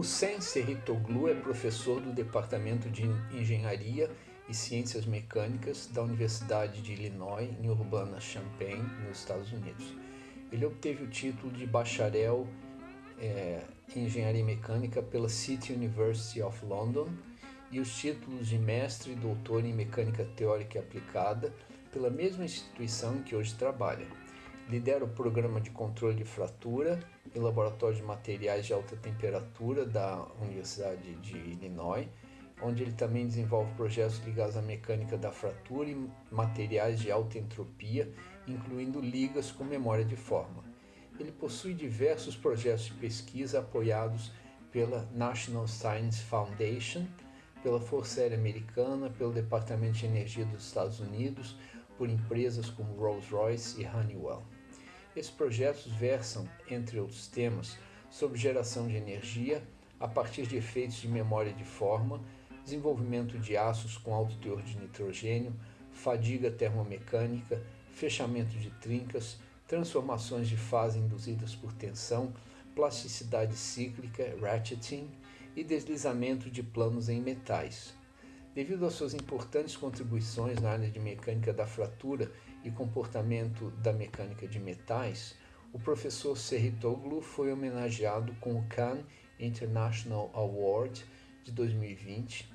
Hussein Serritoglu é professor do Departamento de Engenharia e Ciências Mecânicas da Universidade de Illinois, em Urbana-Champaign, nos Estados Unidos. Ele obteve o título de bacharel é, em Engenharia Mecânica pela City University of London e os títulos de mestre e doutor em Mecânica Teórica e Aplicada pela mesma instituição em que hoje trabalha. Lidera o programa de controle de fratura e laboratório de materiais de alta temperatura da Universidade de Illinois, onde ele também desenvolve projetos ligados à mecânica da fratura e materiais de alta entropia, incluindo ligas com memória de forma. Ele possui diversos projetos de pesquisa apoiados pela National Science Foundation, pela Força Aérea Americana, pelo Departamento de Energia dos Estados Unidos, por empresas como Rolls-Royce e Honeywell. Esses projetos versam, entre outros temas, sobre geração de energia a partir de efeitos de memória de forma, desenvolvimento de aços com alto teor de nitrogênio, fadiga termomecânica, fechamento de trincas, transformações de fase induzidas por tensão, plasticidade cíclica, ratcheting e deslizamento de planos em metais. Devido às suas importantes contribuições na área de mecânica da fratura e comportamento da mecânica de metais, o professor Serritoglu foi homenageado com o Khan International Award de 2020.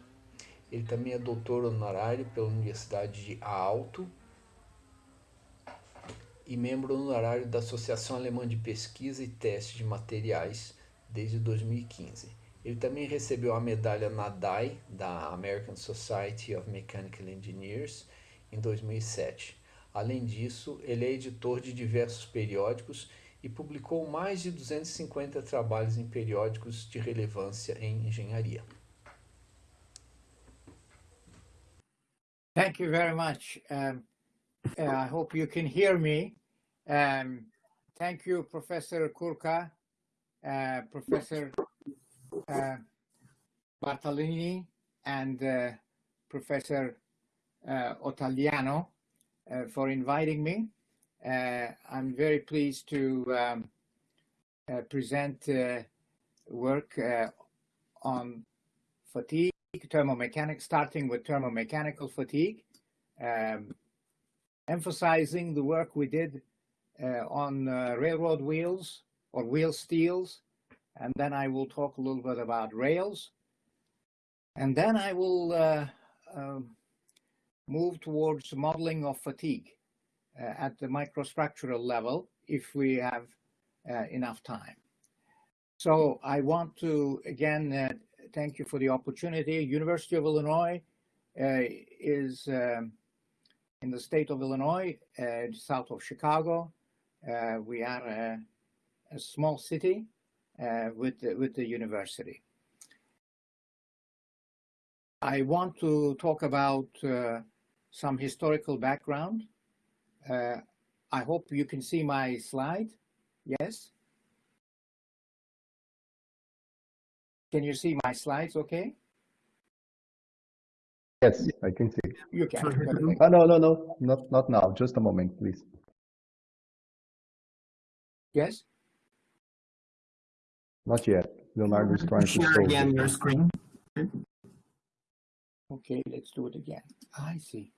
Ele também é doutor honorário pela Universidade de Aalto e membro honorário da Associação Alemã de Pesquisa e Teste de Materiais desde 2015. Ele também recebeu a medalha Nadai da American Society of Mechanical Engineers em 2007. Além disso, ele é editor de diversos periódicos e publicou mais de 250 trabalhos em periódicos de relevância em engenharia. Thank you very much. Um, uh, I hope you can hear me. Um, thank you, Professor Kurka, uh, Professor uh, Bartolini, and uh, Professor uh, Ottagliano. Uh, for inviting me. Uh, I'm very pleased to um, uh, present work on fatigue, thermomechanics, starting with thermomechanical fatigue, um, emphasizing the work we did uh, on uh, railroad wheels or wheel steels. And then I will talk a little bit about rails. And then I will uh, um, move towards modeling of fatigue uh, at the microstructural level if we have uh, enough time. So I want to, again, uh, thank you for the opportunity. University of Illinois uh, is um, in the state of Illinois, uh, south of Chicago. Uh, we are a, a small city with, the, with the university. I want to talk about some historical background. Uh, I hope you can see my slide. Yes? Can you see my slides okay? Yes, I can see. You can. Oh, no, no, no, not, not now. Just a moment, please. Yes? Not yet. Leonardo is trying to share again your screen. Okay, let's do it again. I see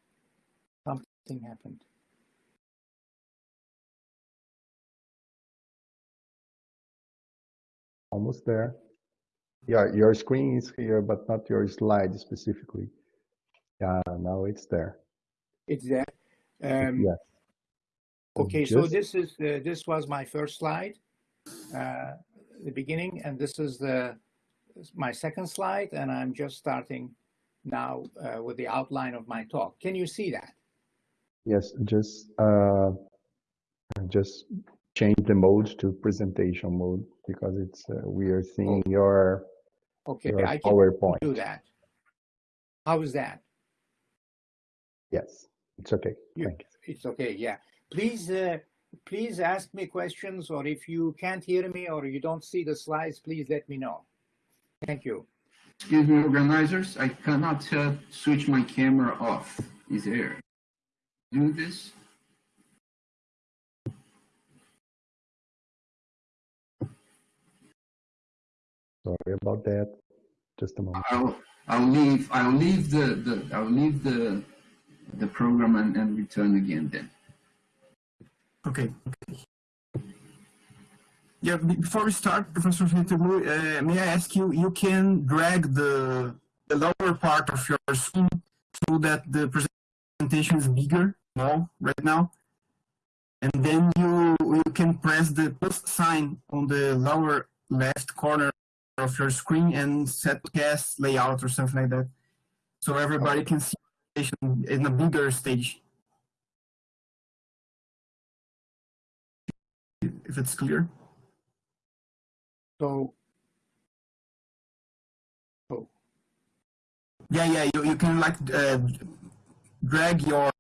something happened. Almost there. Yeah, your screen is here, but not your slide specifically. Yeah, now it's there. It's there. Um, yes. Okay, so this is uh, this was my first slide, uh, the beginning, and this is the my second slide, and I'm just starting now uh, with the outline of my talk. Can you see that? Yes, just uh, just change the mode to presentation mode because it's uh, we are seeing oh. your okay. Your I can PowerPoint. do that. How is that? Yes, it's okay. You, Thank you. It's okay. Yeah. Please, uh, please ask me questions, or if you can't hear me or you don't see the slides, please let me know. Thank you. Excuse me, organizers. I cannot uh, switch my camera off. Is there? Do this. Sorry about that. Just a moment. I'll I'll leave I'll leave the, the I'll leave the the program and, and return again then. Okay. okay. Yeah, before we start, Professor Fitterlu, uh, may I ask you, you can drag the, the lower part of your screen so that the presentation is bigger now, right now. And then you, you can press the plus sign on the lower left corner of your screen and set cast layout or something like that. So everybody can see in a bigger stage. If it's clear. So, oh, Yeah, yeah, you, you can like uh, drag your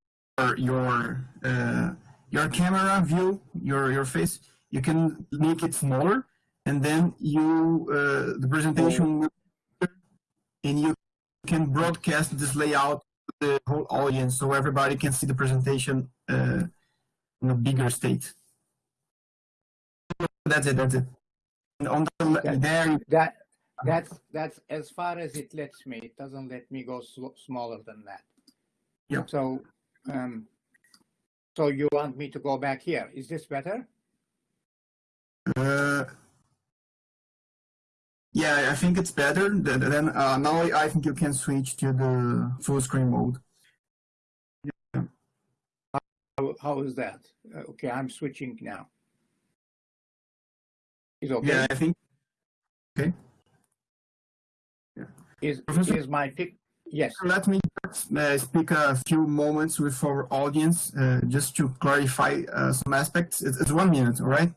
your uh, your camera view, your your face. You can make it smaller, and then you uh, the presentation, and you can broadcast this layout to the whole audience, so everybody can see the presentation uh, in a bigger state. That's it. That's it. And on the Yeah. there, that, that's, that's as far as it lets me. It doesn't let me go smaller than that. Yeah. So, um, so you want me to go back here? Is this better? Uh, yeah, I think it's better. Th- Then uh, now I think you can switch to the full screen mode. How, how is that? Uh, Okay, I'm switching now. Is okay? Yeah, I think. Okay. Is, is my pic, yes, Let me uh, speak a few moments with our audience uh, just to clarify uh, some aspects. It's, it's one minute, all right?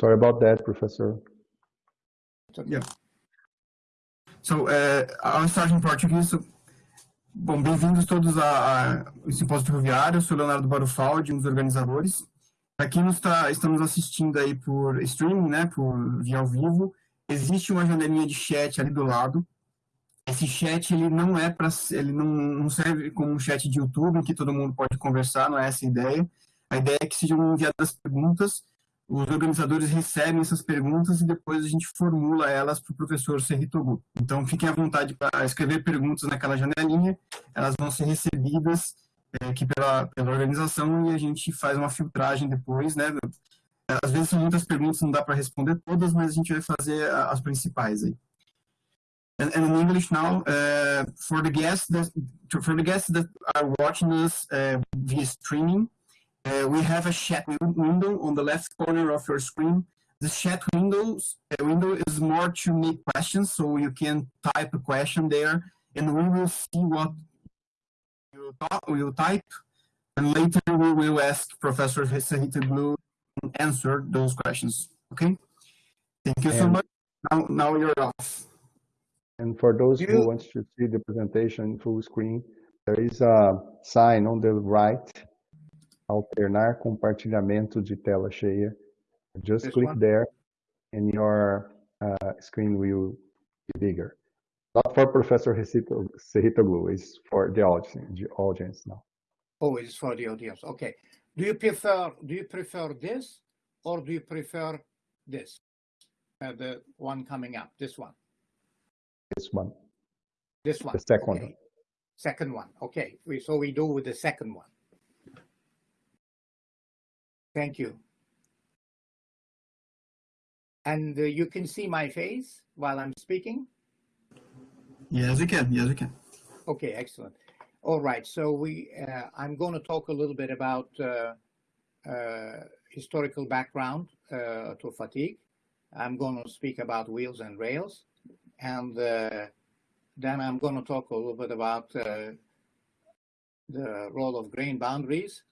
Sorry about that, Professor. Yeah. So, uh, I'll start em português. So, bom, bem-vindos todos a, a esse simpósio ferroviário. Eu sou Leonardo Barufaldi, um dos organizadores. Quem nos tá, estamos assistindo aí por streaming, né, por via ao vivo, existe uma janelinha de chat ali do lado. Esse chat ele não é para, ele não, não serve como um chat de YouTube em que todo mundo pode conversar, não é essa a ideia. A ideia é que sejam enviadas perguntas os organizadores recebem essas perguntas e depois a gente formula elas para o professor Serritogu. Então, fiquem à vontade para escrever perguntas naquela janelinha, elas vão ser recebidas é, aqui pela, pela organização e a gente faz uma filtragem depois, né? Às vezes são muitas perguntas, não dá para responder todas, mas a gente vai fazer as principais aí. And, and in English now, uh, for the guests that for the guests that are watching us uh, via streaming, uh, we have a chat window on the left corner of your screen. The chat windows uh, window is more to make questions, so you can type a question there, and we will see what you will type, and later we will ask Professor Sehitoglu to answer those questions. Okay? Thank you so much. Now, now you're off. And for those You- who want to see the presentation full screen, there is a sign on the right, alternar compartilhamento de tela cheia. Just This click one? there and your uh, screen will be bigger. Not for Professor Sehitoglu, it's for the audience, the audience now. oh, it's for the audience, okay. Do you prefer, do you prefer this or do you prefer this? Uh, the one coming up, this one, This one, this one? the second okay. one. Second one, okay, we, so we do with the second one. Thank you. And uh, you can see my face while I'm speaking? Yes, you can. Yes, you can. Okay, excellent. All right, so we, uh, I'm going to talk a little bit about uh, uh, historical background uh, to fatigue. I'm going to speak about wheels and rails, and uh, then I'm going to talk a little bit about uh, the role of grain boundaries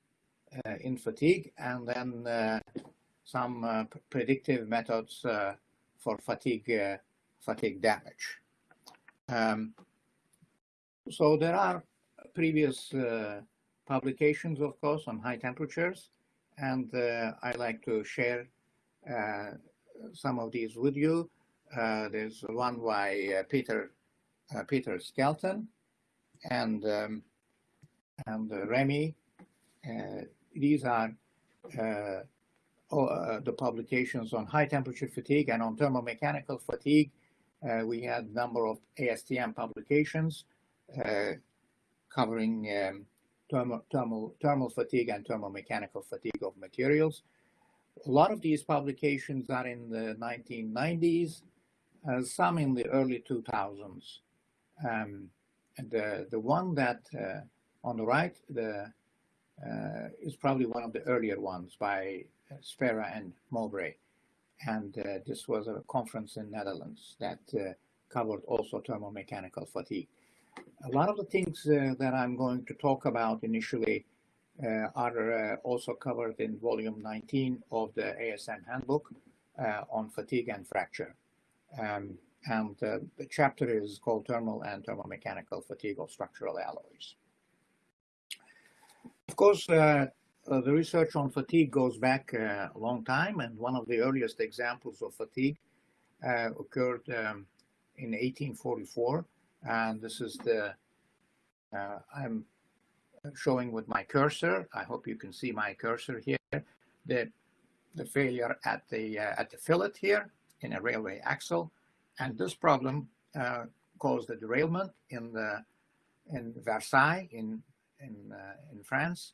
uh, in fatigue, and then some predictive methods for fatigue fatigue damage. Um, so there are previous uh, publications, of course, on high temperatures, and uh, I like to share uh, some of these with you. Uh, there's one by uh, Peter uh, Peter Skelton and um, and Remy. These are the publications on high temperature fatigue and on thermomechanical fatigue. We had a number of ASTM publications covering um, thermal, thermal, thermal fatigue and thermomechanical fatigue of materials. A lot of these publications are in the 1990s, uh, some in the early 2000s. Um, the, the one that uh, on the right the, uh, is probably one of the earlier ones by uh, Spera and Mowbray. And uh, this was a conference in Netherlands that uh, covered also thermomechanical fatigue. A lot of the things that I'm going to talk about initially are also covered in volume 19 of the ASM handbook on fatigue and fracture. Um, and the chapter is called Thermal and Thermomechanical Fatigue of Structural Alloys. Of course, uh, uh, the research on fatigue goes back uh, a long time, and one of the earliest examples of fatigue occurred um, in 1844. And this is the, I'm showing with my cursor. I hope you can see my cursor here. The, the failure at the, uh, at the fillet here in a railway axle. And this problem uh, caused a derailment in, the, in Versailles in, in, uh, in France.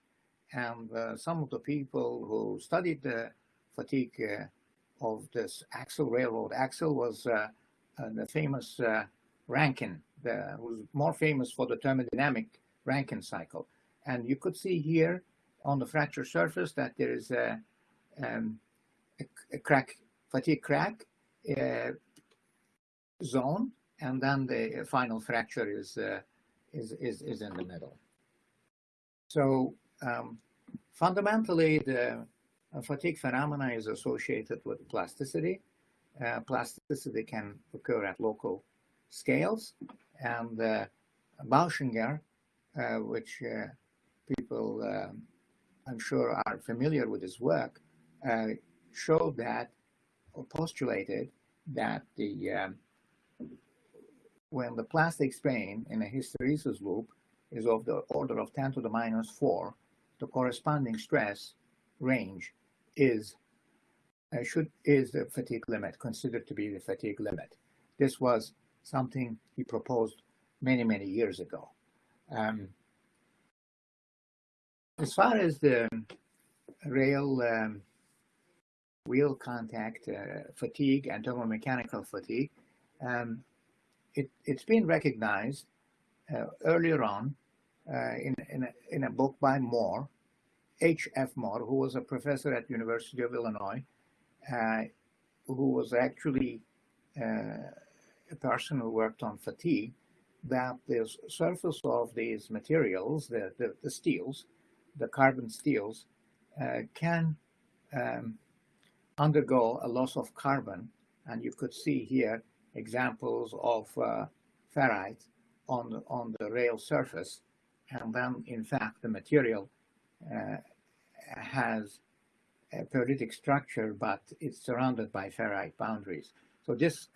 And uh, some of the people who studied the fatigue uh, of this axle, railroad axle, was uh, the famous Rankine, the, was more famous for the thermodynamic Rankine cycle. And you could see here on the fracture surface that there is a, um, a, a crack, fatigue crack uh, zone, and then the final fracture is, uh, is, is, is in the middle. So um, fundamentally, the fatigue phenomena is associated with plasticity. Uh, plasticity can occur at local scales, and uh, Bauschinger, uh, which uh, people, I'm sure, are familiar with his work, uh, showed that postulated that the um, when the plastic strain in a hysteresis loop is of the order of 10 to the minus 4, the corresponding stress range is uh, should is the fatigue limit considered to be the fatigue limit. This was something he proposed many many years ago. Um, as far as the rail um, wheel contact uh, fatigue and thermomechanical fatigue, um, it, has been recognized uh, earlier on uh, in, in a, in, a, book by Moore, H.F. Moore, who was a professor at University of Illinois, who was actually a person who worked on fatigue, that the surface of these materials, the, the, the steels, the carbon steels uh, can um, undergo a loss of carbon. And you could see here examples of uh, ferrite on the, on the rail surface. And then, in fact, the material uh, has a pearlitic structure, but it's surrounded by ferrite boundaries. So this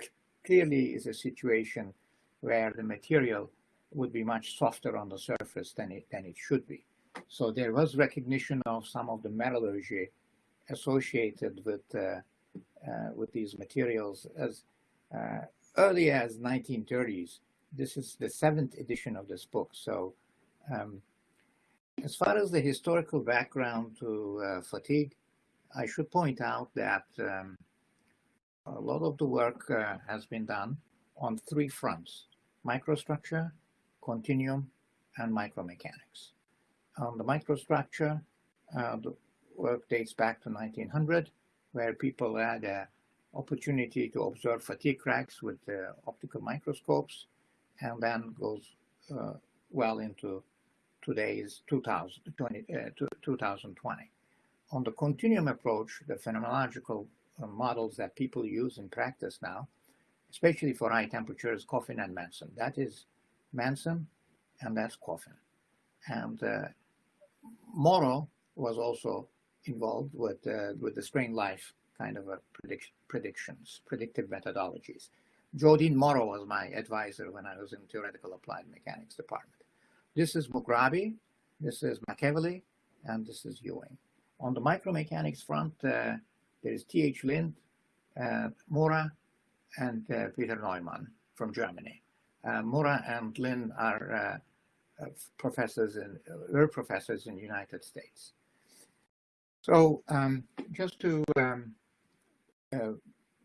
clearly is a situation where the material would be much softer on the surface than it, than it should be. So there was recognition of some of the metallurgy associated with uh, uh, with these materials as uh, early as 1930s. This is the seventh edition of this book. So um, as far as the historical background to uh, fatigue, I should point out that um, a lot of the work uh, has been done on three fronts, microstructure, continuum, and micromechanics on the microstructure. Uh, the work dates back to 1900, where people had an opportunity to observe fatigue cracks with optical microscopes, and then goes uh, well into today's 2020, 2020. Uh, on the continuum approach, the phenomenological uh, models that people use in practice now, especially for high temperatures, Coffin and Manson. That is Manson, and that's Coffin. And uh, Morrow was also involved with uh, with the strain life kind of a prediction, predictions, predictive methodologies. JoDean Morrow was my advisor when I was in theoretical applied mechanics department. This is Mughrabi, this is McEvily, and this is Ewing. On the micromechanics front, uh, there is T.H. Lin, uh, Mura, and uh, Peter Neumann from Germany. Uh, Mura and Lin are uh, professors in, were professors in the United States. So um, just to um, uh,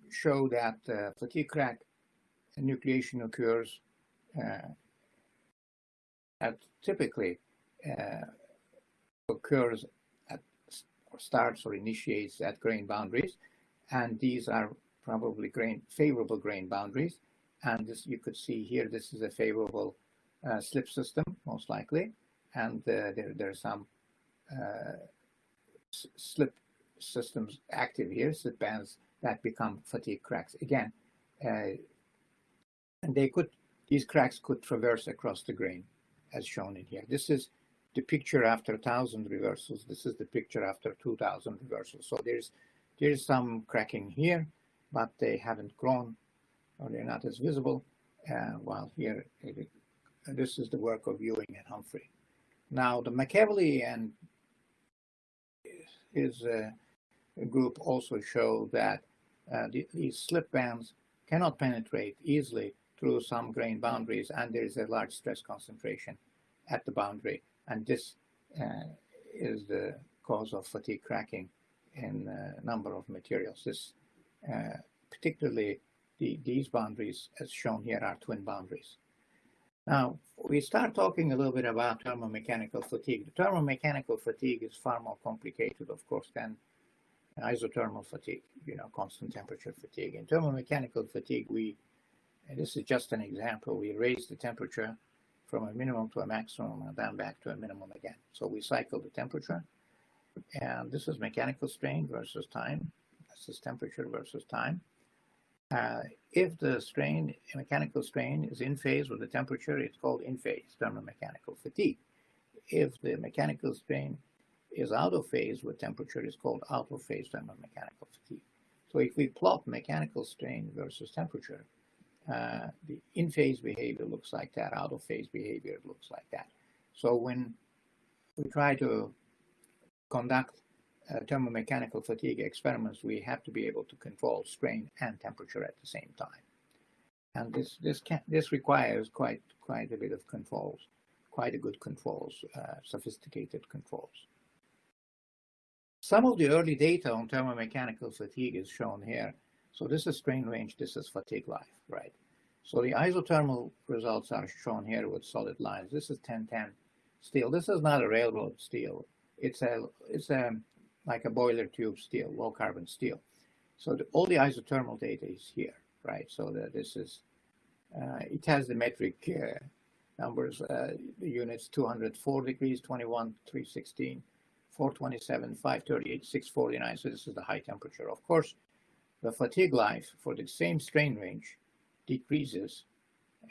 show that uh, fatigue crack nucleation occurs uh, at typically uh, occurs at or starts or initiates at grain boundaries, and these are probably grain favorable grain boundaries. And this you could see here, this is a favorable uh, slip system, most likely, and uh, there there are some slip systems active here, slip bands that become fatigue cracks again, uh, and they could these cracks could traverse across the grain, as shown in here. This is the picture after 1,000 reversals. This is the picture after 2,000 reversals. So there's there's some cracking here, but they haven't grown or they're not as visible. Uh, while here, it, this is the work of Ewing and Humphrey. Now, the McEvily and his uh, group also show that uh, the, these slip bands cannot penetrate easily through some grain boundaries, and there is a large stress concentration at the boundary and this uh, is the cause of fatigue cracking in a number of materials. This, uh, particularly the, these boundaries, as shown here, are twin boundaries. Now, we start talking a little bit about thermomechanical fatigue. The thermomechanical fatigue is far more complicated, of course, than isothermal fatigue, you know, constant temperature fatigue. In thermomechanical fatigue, we, this is just an example, we raise the temperature from a minimum to a maximum and then back to a minimum again. So we cycle the temperature. And this is mechanical strain versus time. This is temperature versus time. Uh, if the strain, mechanical strain is in phase with the temperature, it's called in phase thermomechanical fatigue. If the mechanical strain is out of phase with temperature, it's called out of phase thermomechanical fatigue. So if we plot mechanical strain versus temperature, uh, the in-phase behavior looks like that, out-of-phase behavior looks like that. So when we try to conduct uh, thermomechanical fatigue experiments, we have to be able to control strain and temperature at the same time. And this this can, this requires quite quite a bit of controls, quite a good controls, uh, sophisticated controls. Some of the early data on thermomechanical fatigue is shown here. So this is strain range, this is fatigue life, right? So the isothermal results are shown here with solid lines. This is 1010 steel. This is not a railroad steel. It's a it's a like a boiler tube steel, low carbon steel. So the, all the isothermal data is here, right? So that this is uh, it has the metric uh, numbers, uh, the units 204 degrees, 21, 316, 427, 538, 649. So this is the high temperature. Of course, the fatigue life for the same strain range decreases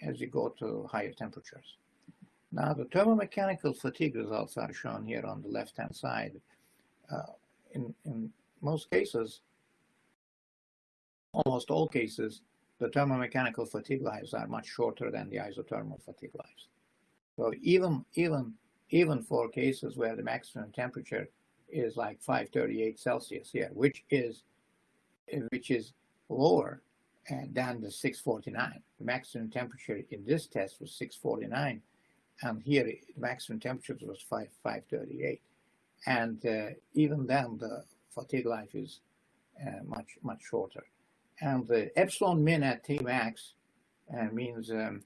as you go to higher temperatures. Now, the thermomechanical fatigue results are shown here on the left-hand side. Uh, in, in most cases, almost all cases, the thermomechanical fatigue lives are much shorter than the isothermal fatigue lives. So even, even, even for cases where the maximum temperature is like 538 Celsius here, which is which is lower than the 649. The maximum temperature in this test was 649, and here the maximum temperature was 5, 538. And uh, even then, the fatigue life is uh, much, much shorter. And the epsilon min at T max uh, means um,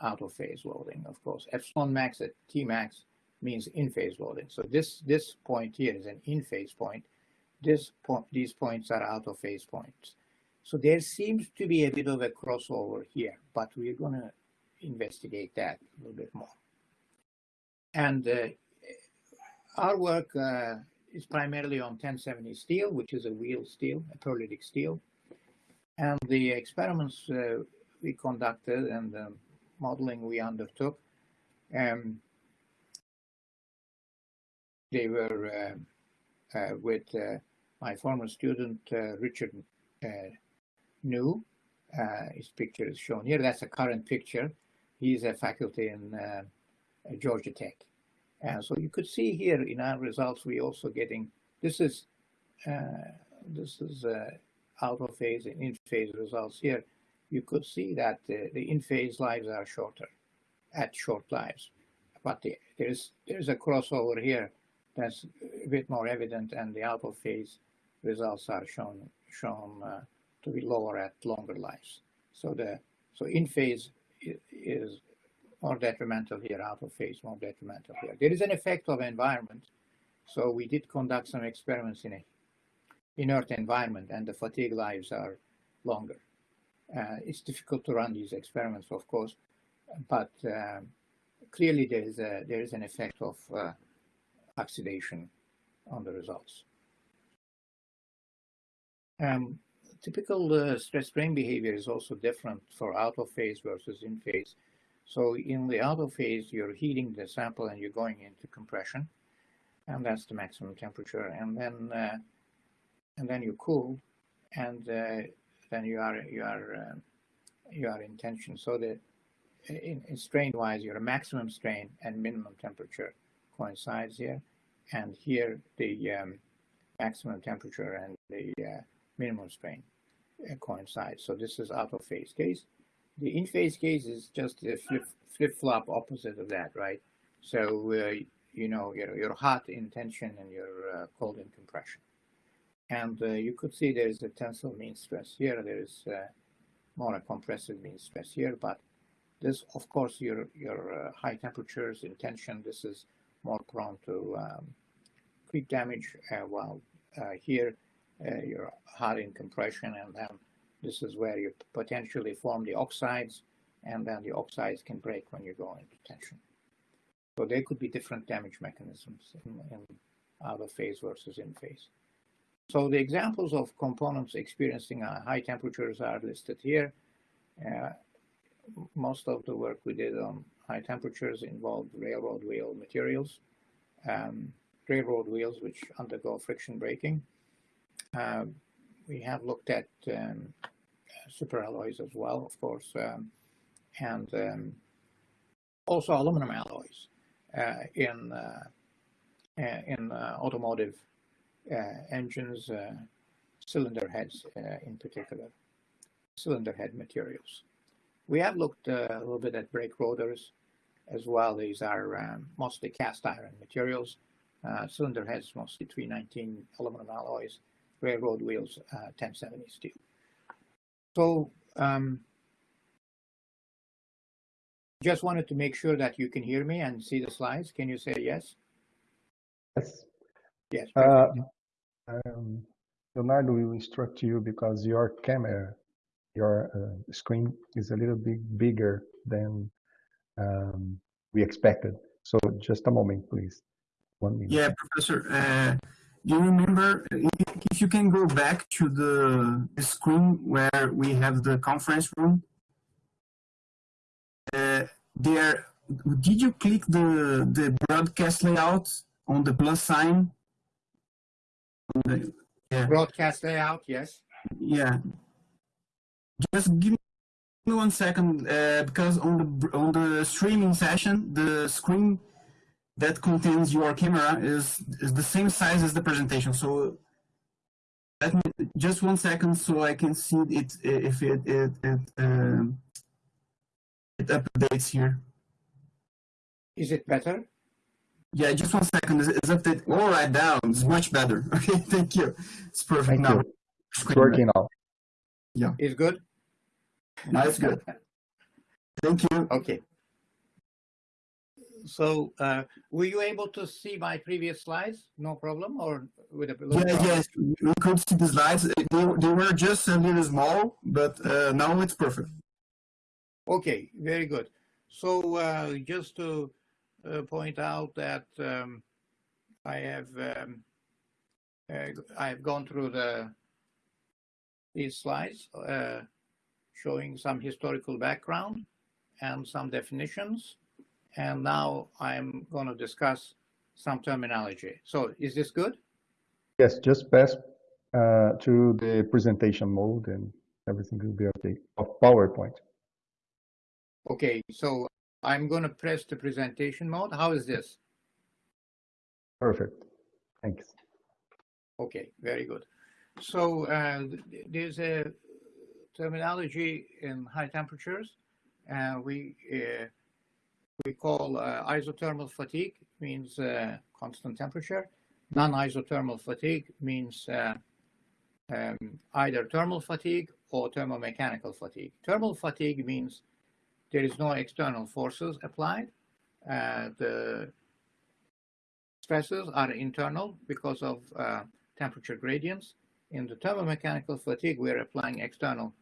out of phase loading, of course. Epsilon max at T max means in phase loading. So this, this point here is an in phase point this po these points are out of phase points. So there seems to be a bit of a crossover here, but we're going to investigate that a little bit more. And uh, our work uh, is primarily on 1070 steel, which is a wheel steel, a pearlitic steel. And the experiments uh, we conducted and the modeling we undertook, um, they were uh, uh, with uh, my former student, uh, Richard Neu. his picture is shown here. That's a current picture. He's a faculty in Georgia Tech. And so you could see here in our results, we also getting, this is this is uh, out of phase and in phase results here. You could see that the, the in phase lives are shorter at short lives, but the, there's there's a crossover here that's a bit more evident, and the out of phase results are shown shown uh, to be lower at longer lives. So the so in phase is more detrimental here, out of phase more detrimental here. There is an effect of environment. So we did conduct some experiments in a inert environment and the fatigue lives are longer. Uh, it's difficult to run these experiments, of course, but um, clearly there is, a, there is an effect of uh, oxidation on the results. Um, typical uh, stress strain behavior is also different for out of phase versus in phase. So in the out of phase, you're heating the sample and you're going into compression, and that's the maximum temperature. And then uh, and then you cool, and uh, then you are you are uh, you are in tension. So that in, in strain wise, your maximum strain and minimum temperature coincides here, and here the um, maximum temperature and the uh, minimum strain uh, coincide. So this is out of phase case. The in phase case is just a flip flip flop opposite of that, right? So uh, you know you're, you're hot in tension and you're uh, cold in compression. And uh, you could see there is a tensile mean stress here. There is uh, more a compressive mean stress here, but this, of course, your your uh, high temperatures in tension. This is more prone to um, creep damage, uh, while uh, here you're hot in compression, and then this is where you potentially form the oxides, and then the oxides can break when you go into tension. So there could be different damage mechanisms in, in out of phase versus in phase. So the examples of components experiencing high temperatures are listed here. Uh, most of the work we did on high temperatures involved railroad wheel materials, um, railroad wheels which undergo friction braking. Uh, we have looked at um, superalloys as well, of course, um, and um, also aluminum alloys uh, in uh, in uh, automotive uh, engines, uh, cylinder heads uh, in particular, cylinder head materials. We have looked a little bit at brake rotors as well. These are um, mostly cast iron materials. cylinder heads mostly 319 aluminum alloys, railroad wheels 1070 steel. So um, just wanted to make sure that you can hear me and see the slides. Can you say yes? Yes. Yes. Uh, um, Leonardo will instruct you because your camera, your uh, screen is a little bit bigger than um, we expected. So just a moment, please. One minute. Yeah, Professor. Uh, you remember if you can go back to the screen where we have the conference room? Uh, there, did you click the the broadcast layout on the plus sign yeah. Broadcast layout, yes. Yeah. Just give me one second, uh, because on the on the streaming session, the screen that contains your camera is is the same size as the presentation. So let me just one second so I can see it if it it it, uh, it updates here. Is it better? Yeah, just one second. Is update all right now? It's much better. Okay, thank you. It's perfect thank now. You. It's working now. Yeah. It's good? Now it's good. thank you. Okay. So, uh, were you able to see my previous slides? No problem, or with a yeah, problem? yes, we could see the slides. They, they were just a little small, but uh, now it's perfect. Okay, very good. So, uh, just to uh, point out that um, I have um, uh, I have gone through the these slides uh, showing some historical background and some definitions, and now I'm going to discuss some terminology. So, is this good? Yes, just pass uh, to the presentation mode and everything will be okay. Of PowerPoint. Okay, so I'm going to press the presentation mode. How is this? Perfect. Thanks. Okay, very good. so uh, there's a terminology in high temperatures. Uh, we uh, we call uh, isothermal fatigue means uh, constant temperature. Non-isothermal fatigue means uh, um, either thermal fatigue or thermomechanical fatigue. Thermal fatigue means there is no external forces applied. the stresses are internal because of temperature gradients. In the thermomechanical fatigue, we're applying external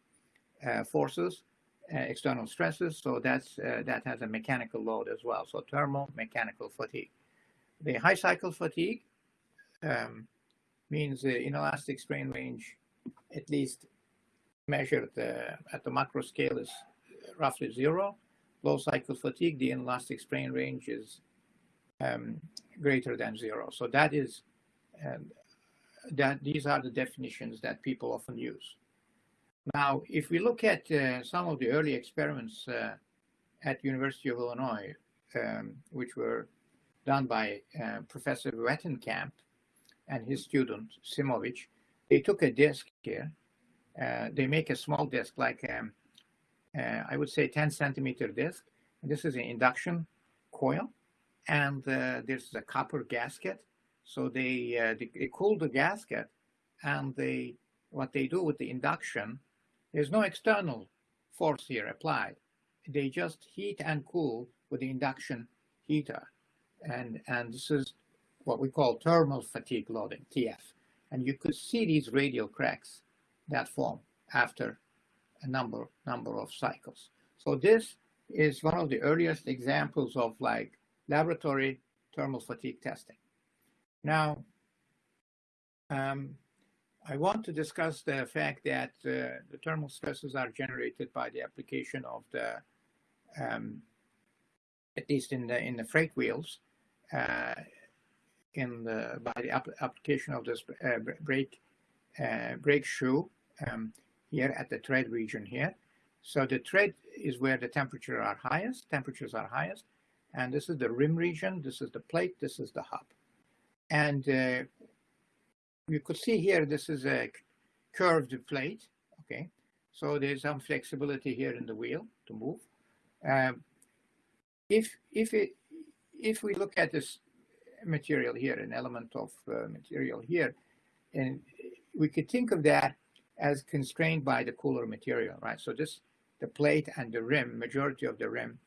uh, forces, uh, external stresses, so that's, uh, that has a mechanical load as well. So thermomechanical fatigue. The high cycle fatigue um, means the inelastic strain range, at least measured uh, at the macro scale, is roughly zero. Low cycle fatigue, the inelastic strain range is um, greater than zero. So that is um, that these are the definitions that people often use. Now, if we look at uh, some of the early experiments uh, at University of Illinois, um, which were done by uh, Professor Wetenkamp and his student Simovich, they took a disk here. Uh, they make a small disk, like um, uh, I would say 10 centimeter disk. This is an induction coil, and uh, there's a copper gasket so they, they, they cool the gasket and they, what they do with the induction, there's no external force here applied. They just heat and cool with the induction heater. And, and this is what we call thermal fatigue loading, TF. And you could see these radial cracks that form after a number, number of cycles. So this is one of the earliest examples of like laboratory thermal fatigue testing. Now, um, I want to discuss the fact that uh, the thermal stresses are generated by the application of the, um, at least in the in the freight wheels, uh, in the by the ap application of this uh, brake uh, brake shoe um, here at the tread region here. So the tread is where the temperature are highest, temperatures are highest, and this is the rim region. This is the plate. This is the hub. And uh, you could see here, this is a curved plate, okay? So there's some flexibility here in the wheel to move. Um, if, if, it, if we look at this material here, an element of uh, material here, and we could think of that as constrained by the cooler material, right? So this, the plate and the rim, majority of the rim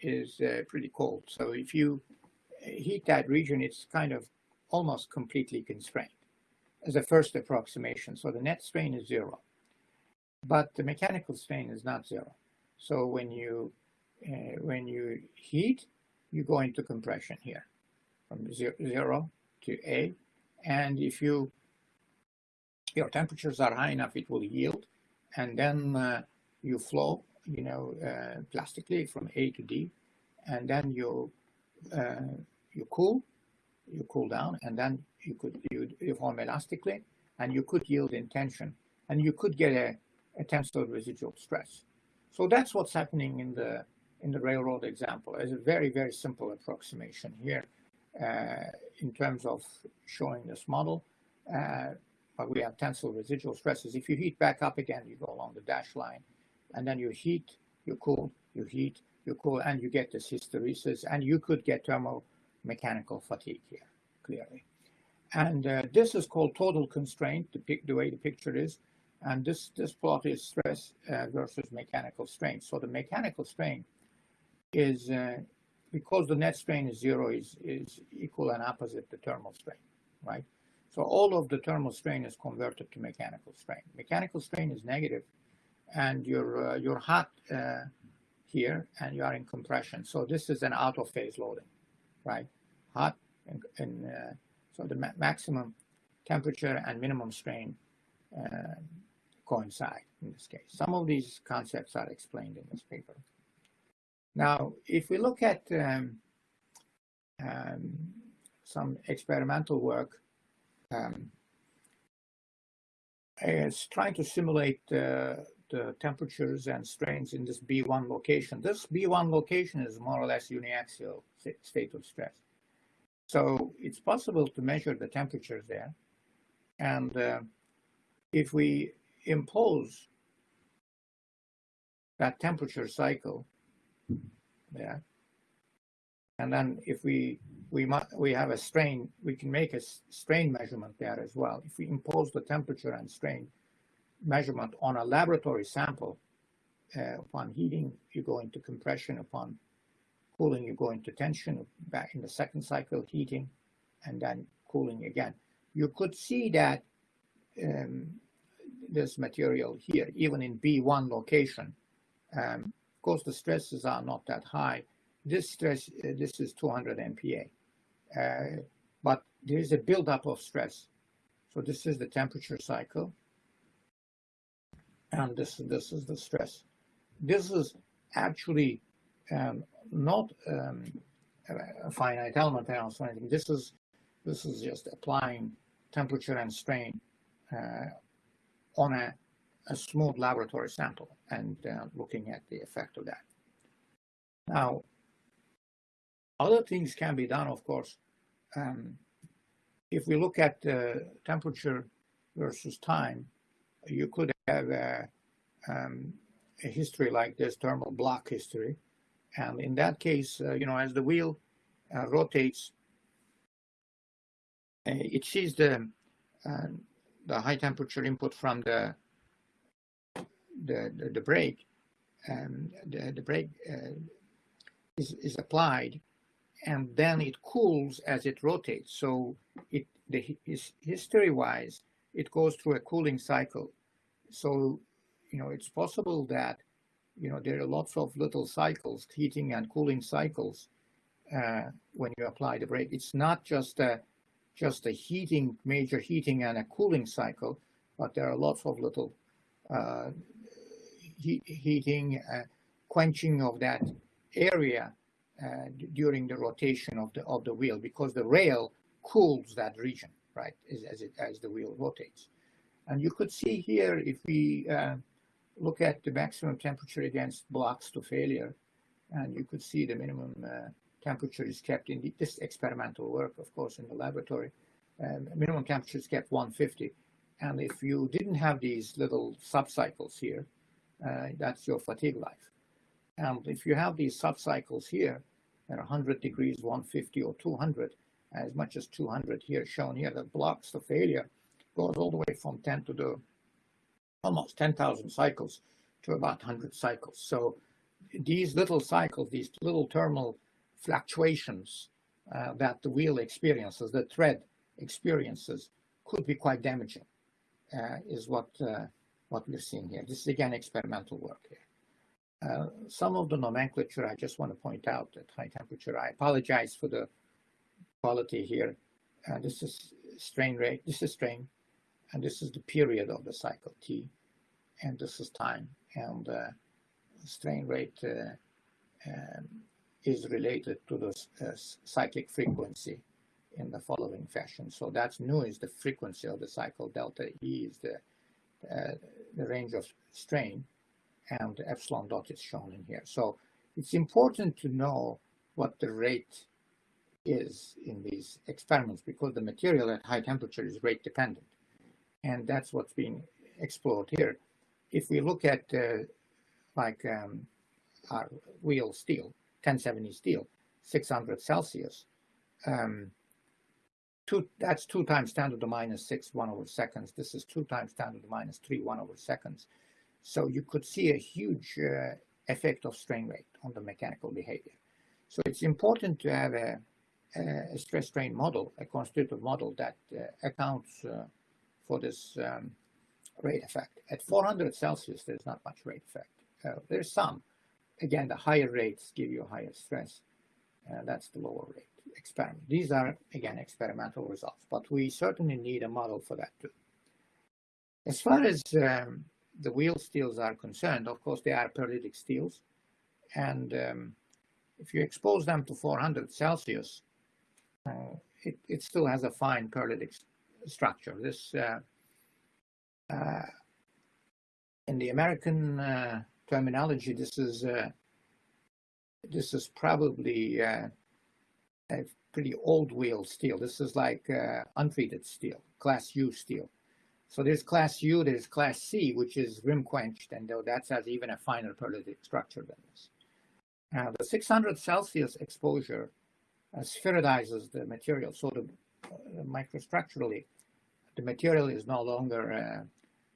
is uh, pretty cold. So if you heat that region, it's kind of almost completely constrained as a first approximation. So the net strain is zero, but the mechanical strain is not zero. So when you uh, when you heat, you go into compression here from zero to A, and if you your temperatures are high enough, it will yield, and then uh, you flow, you know, uh, plastically from A to D, and then you uh, you cool, you cool down, and then you could you, you form elastically, and you could yield in tension, and you could get a, a tensile residual stress. So that's what's happening in the in the railroad example. It's a very very simple approximation here uh, in terms of showing this model. Uh, but we have tensile residual stresses. If you heat back up again, you go along the dash line, and then you heat, you cool, you heat, you cool, and you get this hysteresis, and you could get thermal mechanical fatigue here, clearly. And uh, this is called total constraint, the, the, way the picture is. And this, this plot is stress uh, versus mechanical strain. So the mechanical strain is, uh, because the net strain is zero, is, is equal and opposite the thermal strain, right? So all of the thermal strain is converted to mechanical strain. Mechanical strain is negative, and you're, uh, you're hot uh, here, and you are in compression. So this is an out of phase loading right? Hot and, and uh, so the ma maximum temperature and minimum strain uh, coincide in this case. Some of these concepts are explained in this paper. Now, if we look at um, um, some experimental work, um, is trying to simulate uh, the temperatures and strains in this B1 location. This B1 location is more or less uniaxial state of stress. So it's possible to measure the temperatures there. And uh, if we impose that temperature cycle there, and then if we we we have a strain, we can make a strain measurement there as well. If we impose the temperature and strain measurement on a laboratory sample, uh, upon heating, you go into compression. Upon cooling, you go into tension. Back in the second cycle, heating, and then cooling again. You could see that um, this material here, even in B1 location, um, of course, the stresses are not that high. This stress, uh, this is 200 MPa, uh, but there is a buildup of stress. So this is the temperature cycle, and this this is the stress. This is actually um, not um, a finite element analysis or anything. This is this is just applying temperature and strain uh, on a, a, smooth laboratory sample and uh, looking at the effect of that. Now, other things can be done, of course. Um, if we look at uh, temperature versus time, you could have a, um, a, history like this, thermal block history. And in that case, uh, you know, as the wheel uh, rotates, uh, it sees the uh, the high temperature input from the the, the, the brake, and the, the brake uh, is, is applied, and then it cools as it rotates. So it the his, history-wise, it goes through a cooling cycle. So you know it's possible that you know there are lots of little cycles, heating and cooling cycles, uh, when you apply the brake. It's not just a just a heating, major heating and a cooling cycle, but there are lots of little uh, he heating, uh, quenching of that area uh, during the rotation of the of the wheel because the rail cools that region, right, as, as it as the wheel rotates. And you could see here if we uh, look at the maximum temperature against blocks to failure, and you could see the minimum uh, temperature is kept in the, this experimental work, of course, in the laboratory. Um, minimum temperature is kept 150. And if you didn't have these little subcycles here, uh, that's your fatigue life. And if you have these subcycles here at 100 degrees, 150 or 200, as much as 200 here shown here, that blocks the failure goes all the way from 10 to the almost 10,000 cycles to about 100 cycles. So these little cycles, these little thermal fluctuations uh, that the wheel experiences, the thread experiences, could be quite damaging, uh, is what uh, what we're seeing here. This is again experimental work here. Uh, some of the nomenclature I just want to point out at high temperature. I apologize for the quality here. Uh, this is strain rate, this is strain, and this is the period of the cycle T, and this is time. And uh, strain rate um, is related to the uh, cyclic frequency in the following fashion. So that's nu is the frequency of the cycle, delta E is the, uh, the range of strain, and epsilon dot is shown in here. So it's important to know what the rate is in these experiments because the material at high temperature is rate dependent. And that's what's being explored here. If we look at uh, like um, our wheel steel, 1070 steel, 600 Celsius. Um, two, that's two times 10 to the minus 6, 1 over seconds. This is two times 10 to the minus 3, 1 over seconds. So you could see a huge uh, effect of strain rate on the mechanical behavior. So it's important to have a, a stress strain model, a constitutive model that uh, accounts uh, for this um, rate effect. At 400 Celsius, there's not much rate effect. Uh, there's some, again, the higher rates give you higher stress. Uh, that's the lower rate experiment. These are, again, experimental results, but we certainly need a model for that too. As far as um, the wheel steels are concerned, of course, they are pearlitic steels. And um, if you expose them to 400 Celsius, uh, it, it, still has a fine pearlitic structure. This, uh, uh, in the American uh, terminology, this is this is probably a pretty old wheel steel. This is like untreated steel, class U steel. So there's class U, there's class C, which is rim quenched, and though that has even a finer pearlitic structure than this. Now the 600 Celsius exposure uh, the material. So the microstructurally, the material is no longer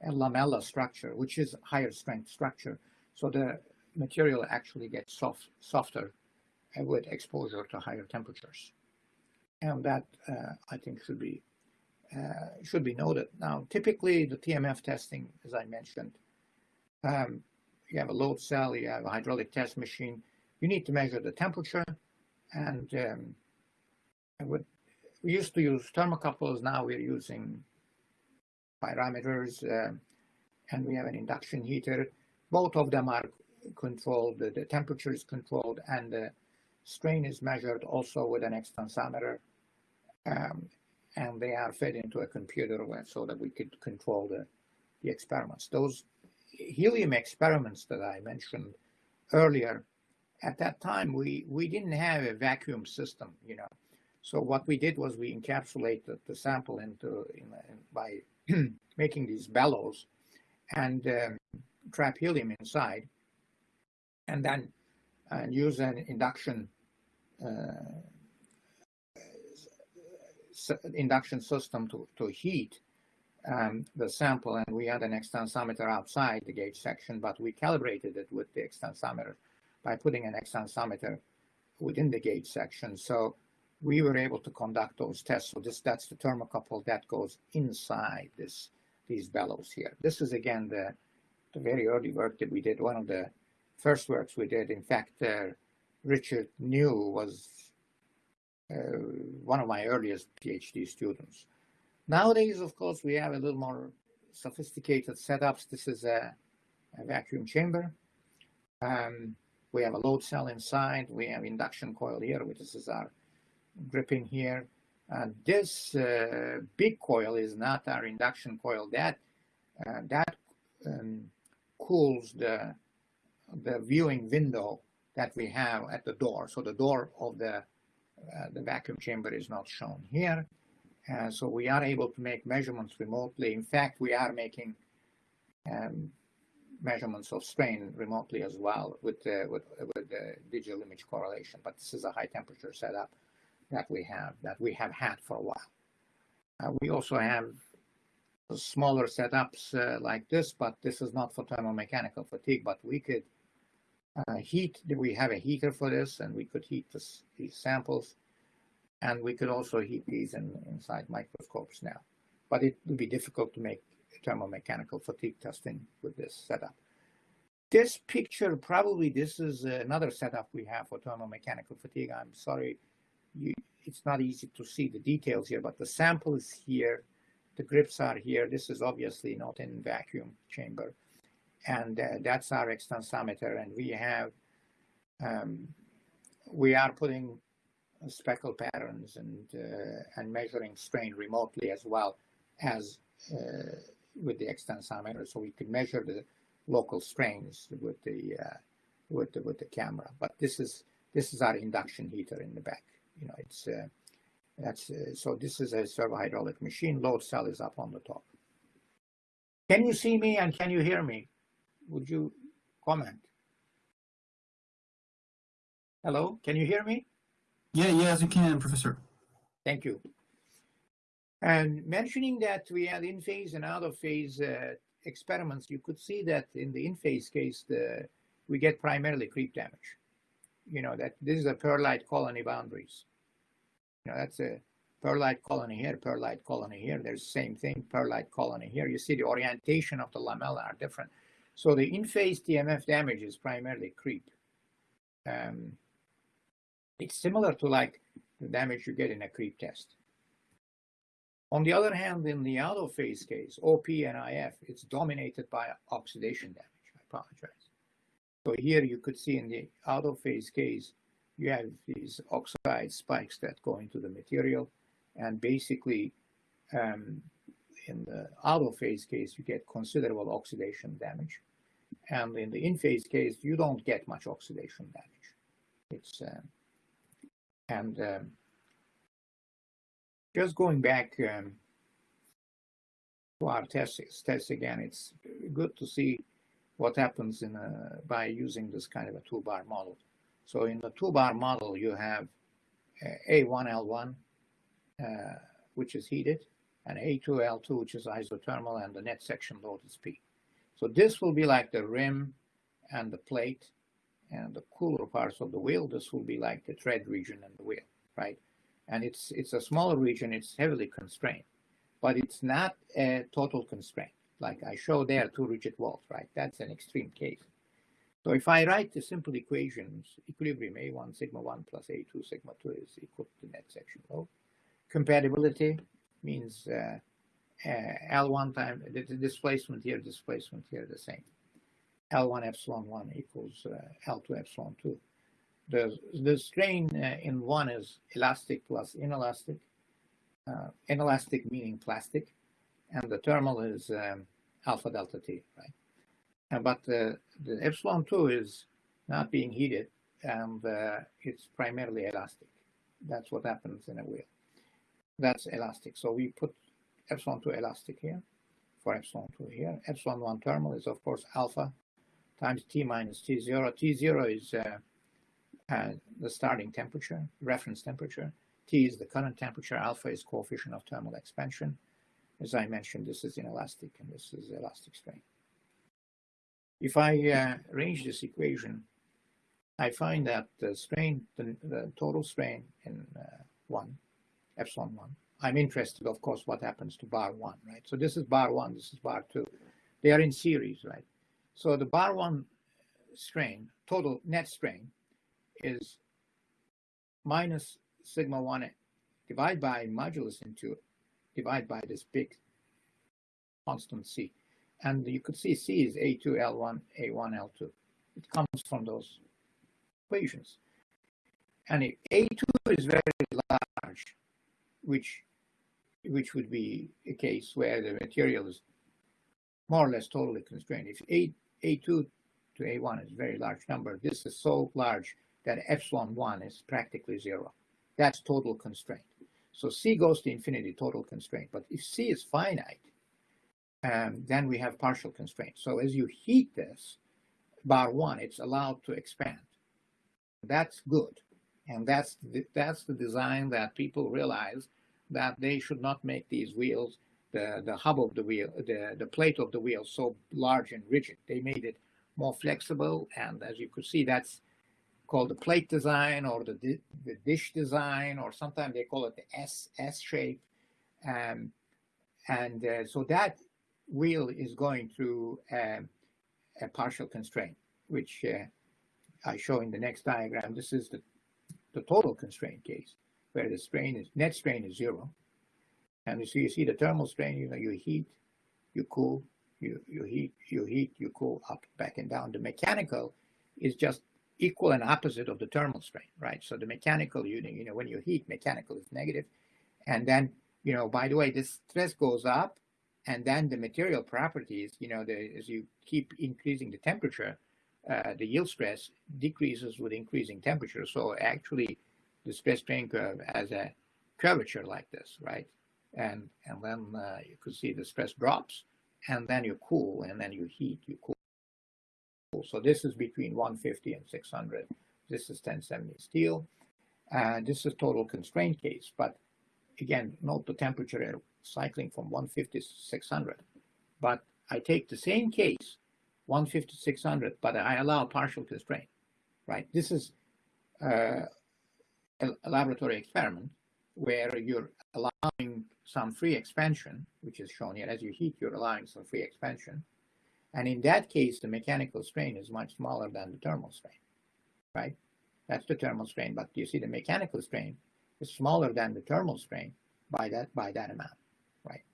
a lamella structure, which is higher strength structure. So the material actually gets soft, softer uh, with exposure to higher temperatures. And that, uh, I think, should be uh, should be noted. Now, typically the TMF testing, as I mentioned, um, you have a load cell, you have a hydraulic test machine, you need to measure the temperature, and um, would, we used to use thermocouples, now we're using pyrometers, uh, and we have an induction heater. Both of them are controlled, the, temperature is controlled, and the strain is measured also with an extensometer. Um, and they are fed into a computer so that we could control the, the experiments. Those helium experiments that I mentioned earlier, at that time, we, we didn't have a vacuum system, you know. So what we did was we encapsulated the sample into in, in, by making these bellows and um, trap helium inside and then use an induction uh, induction system to, to heat um, the sample and we had an extensometer outside the gauge section, but we calibrated it with the extensometer by putting an extensometer within the gauge section. So we were able to conduct those tests. So this that's the thermocouple that goes inside this these bellows here. This is again the, the very early work that we did. One of the first works we did. In fact, uh, Richard Neu was uh, one of my earliest PhD students. Nowadays, of course, we have a little more sophisticated setups. This is a, a vacuum chamber. Um, we have a load cell inside. We have induction coil here, which is our gripping here. And this uh, big coil is not our induction coil. That uh, that um, cools the the viewing window that we have at the door. So the door of the uh, the vacuum chamber is not shown here. So we are able to make measurements remotely. In fact, we are making um, measurements of strain remotely as well with, with, with the digital image correlation. But this is a high temperature setup that we have, that we have had for a while. Uh, we also have smaller setups uh, like this, but this is not for thermomechanical fatigue, but we could uh, heat. We have a heater for this, and we could heat this, these samples, and we could also heat these in, inside microscopes now. But it would be difficult to make thermomechanical fatigue testing with this setup. This picture, probably this is another setup we have for thermomechanical fatigue. I'm sorry, you, it's not easy to see the details here, but the sample is here. The grips are here. This is obviously not in vacuum chamber and uh, that's our extensometer. And we have, um, we are putting speckle patterns and uh, and measuring strain remotely as well as uh, with the extensometer, so we can measure the local strains with the uh, with the with the camera. But this is this is our induction heater in the back. You know, it's uh, that's uh, so. This is a servo hydraulic machine. Load cell is up on the top. Can you see me and can you hear me? would you comment? Hello, can you hear me? Yeah, yes, you can, Professor. Thank you. And mentioning that we had in-phase and out-of-phase uh, experiments, you could see that in the in-phase case, the, we get primarily creep damage. You know, that this is a pearlite colony boundaries. You know, that's a pearlite colony here, pearlite colony here. There's the same thing, pearlite colony here. You see the orientation of the lamella are different. So the in-phase TMF damage is primarily creep. Um, it's similar to like the damage you get in a creep test. On the other hand, in the out-of-phase case, OP and IF, it's dominated by oxidation damage. I apologize. So here you could see in the out-of-phase case, you have these oxide spikes that go into the material. And basically, um, in the out-of-phase case, you get considerable oxidation damage. And in the in-phase case, you don't get much oxidation damage. It's uh, and um, just going back um, to our tests, tests again, it's good to see what happens in a, by using this kind of a two-bar model. So in the two-bar model, you have uh, A1L1, uh, which is heated, and A2L2, which is isothermal, and the net section load is P. So this will be like the rim and the plate and the cooler parts of the wheel. This will be like the tread region and the wheel, right? And it's it's a smaller region. It's heavily constrained, but it's not a total constraint. Like I show there, two rigid walls, right? That's an extreme case. So if I write the simple equations, equilibrium A1 sigma 1 plus A2 sigma 2 is equal to the net section load. Compatibility means uh, uh, L1 time, the, the displacement here, displacement here, the same. L1 epsilon 1 equals uh, L2 epsilon 2. The, the strain uh, in one is elastic plus inelastic. Uh, inelastic meaning plastic, and the thermal is um, alpha delta T, right? And, but the epsilon 2 is not being heated, and uh, it's primarily elastic. That's what happens in a wheel. That's elastic. So we put epsilon 2 elastic here for epsilon 2 here. Epsilon 1 thermal is, of course, alpha times T minus T0. T0 is uh, uh, the starting temperature, reference temperature. T is the current temperature. Alpha is coefficient of thermal expansion. As I mentioned, this is inelastic and this is elastic strain. If I uh, arrange this equation, I find that the strain, the, the total strain in uh, 1, epsilon 1, I'm interested, of course, what happens to bar 1, right? So this is bar 1, this is bar 2. They are in series, right? So the bar 1 strain, total net strain, is minus sigma 1 divided by modulus into divide by this big constant c. And you could see c is a2, l1, a1, l2. It comes from those equations. And if a2 is very large, which which would be a case where the material is more or less totally constrained. If a, a2 to a1 is a very large number, this is so large that epsilon 1 is practically zero. That's total constraint. So C goes to infinity, total constraint. But if C is finite, um, then we have partial constraint. So as you heat this, bar 1, it's allowed to expand. That's good. And that's the, that's the design that people realize that they should not make these wheels, the, the hub of the wheel, the, the plate of the wheel so large and rigid. They made it more flexible. And as you could see, that's called the plate design or the, the dish design, or sometimes they call it the S, S shape. Um, and uh, so that wheel is going through um, a partial constraint, which uh, I show in the next diagram. This is the, the total constraint case, where the strain is net strain is zero. And see, you see the thermal strain, you know, you heat, you cool, you, you heat, you heat, you cool up, back and down. The mechanical is just equal and opposite of the thermal strain, right? So the mechanical unit, you know, when you heat, mechanical is negative. And then, you know, by the way, this stress goes up and then the material properties, you know, the, as you keep increasing the temperature, uh, the yield stress decreases with increasing temperature. So actually the stress strain curve has a curvature like this, right? And, and then uh, you could see the stress drops and then you cool and then you heat, you cool so this is between 150 and 600. This is 1070 steel. And this is total constraint case. But again, note the temperature cycling from 150 to 600. But I take the same case, 150 to 600, but I allow partial constraint, right? This is uh, a, a laboratory experiment where you're allowing some free expansion, which is shown here. As you heat, you're allowing some free expansion. And in that case, the mechanical strain is much smaller than the thermal strain, right? That's the thermal strain, but you see the mechanical strain is smaller than the thermal strain by that by that amount, right?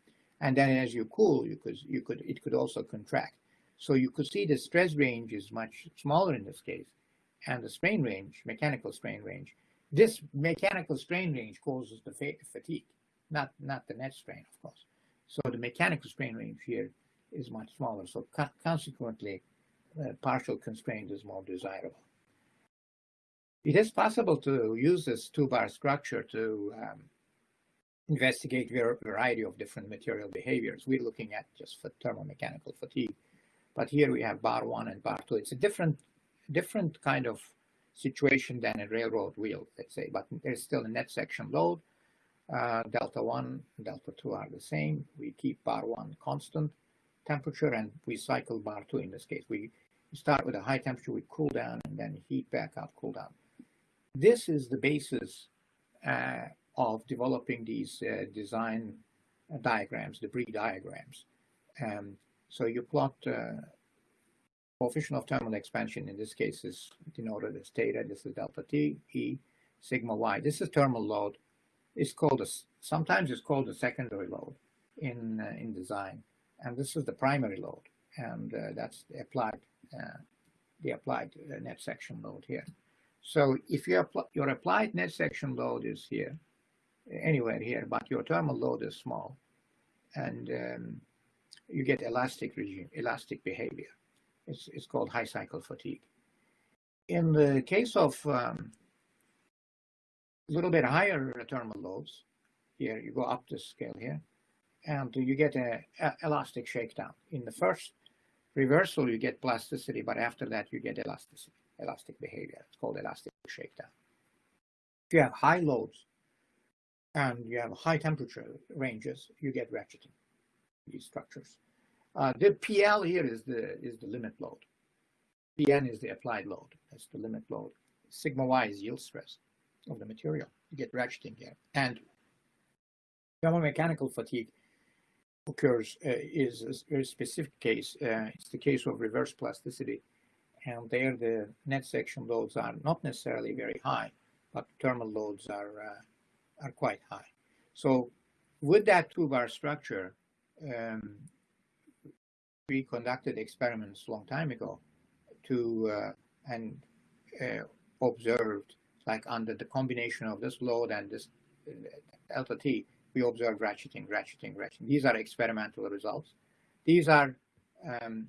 And then as you cool, you could you could it could also contract. So you could see the stress range is much smaller in this case, and the strain range, mechanical strain range. This mechanical strain range causes the fatigue, not not the net strain, of course. So the mechanical strain range here is much smaller. So co consequently, uh, partial constraint is more desirable. It is possible to use this two-bar structure to um, investigate a variety of different material behaviors. We're looking at just for thermomechanical fatigue. But here we have bar one and bar two. It's a different, different kind of situation than a railroad wheel, let's say, but there's still a net section load. Uh, delta 1 and delta 2 are the same. We keep bar 1 constant temperature and we cycle bar 2 in this case. We start with a high temperature, we cool down and then heat back up, cool down. This is the basis uh, of developing these uh, design diagrams, Bree diagrams. Um, so you plot uh, coefficient of thermal expansion in this case is denoted as theta. This is delta T, E, sigma Y. This is thermal load. It's called a, sometimes it's called a secondary load in uh, in design, and this is the primary load, and uh, that's the applied uh, the applied uh, net section load here. So if you apply, your applied net section load is here, anywhere here, but your thermal load is small, and um, you get elastic regime, elastic behavior. It's, it's called high cycle fatigue. In the case of um, a little bit higher thermal loads, here you go up the scale here, and you get a, a, elastic shakedown. In the first reversal, you get plasticity, but after that, you get elasticity, elastic behavior. It's called elastic shakedown. If you have high loads and you have high temperature ranges, you get ratcheting these structures. Uh, the PL here is the is the limit load. PN is the applied load. That's the limit load. Sigma Y is yield stress of the material. You get ratcheting here. And thermomechanical fatigue occurs uh, is a very specific case. Uh, it's the case of reverse plasticity. And there the net section loads are not necessarily very high, but thermal loads are, uh, are quite high. So with that two-bar structure, um, we conducted experiments long time ago to uh, and uh, observed like under the combination of this load and this uh, delta t, we observe ratcheting, ratcheting, ratcheting. These are experimental results. These are um,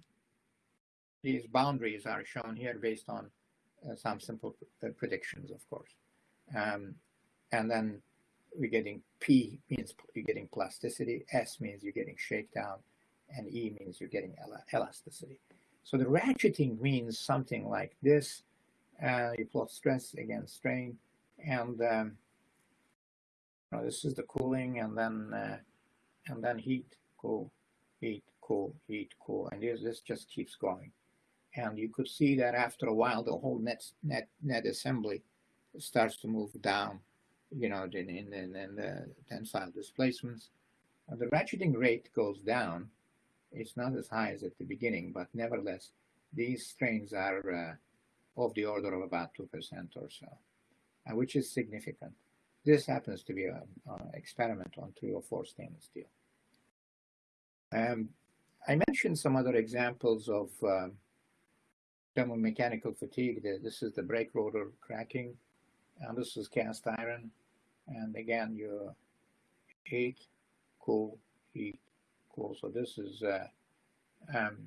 these boundaries are shown here based on uh, some simple uh, predictions, of course. Um, and then we're getting P means you're getting plasticity, S means you're getting shakedown, and E means you're getting elasticity. So the ratcheting means something like this. Uh, you plot stress against strain, and um, know, this is the cooling, and then uh, and then heat, cool, heat, cool, heat, cool, and this this just keeps going. And you could see that after a while, the whole net net net assembly starts to move down, you know, in in, in, in the tensile displacements. And the ratcheting rate goes down it's not as high as at the beginning, but nevertheless, these strains are uh, of the order of about 2% or so, uh, which is significant. This happens to be an experiment on 304 stainless steel. Um, I mentioned some other examples of uh, thermomechanical fatigue. This is the brake rotor cracking, and this is cast iron. And again, you heat, cool, heat, cool. So this is uh, um,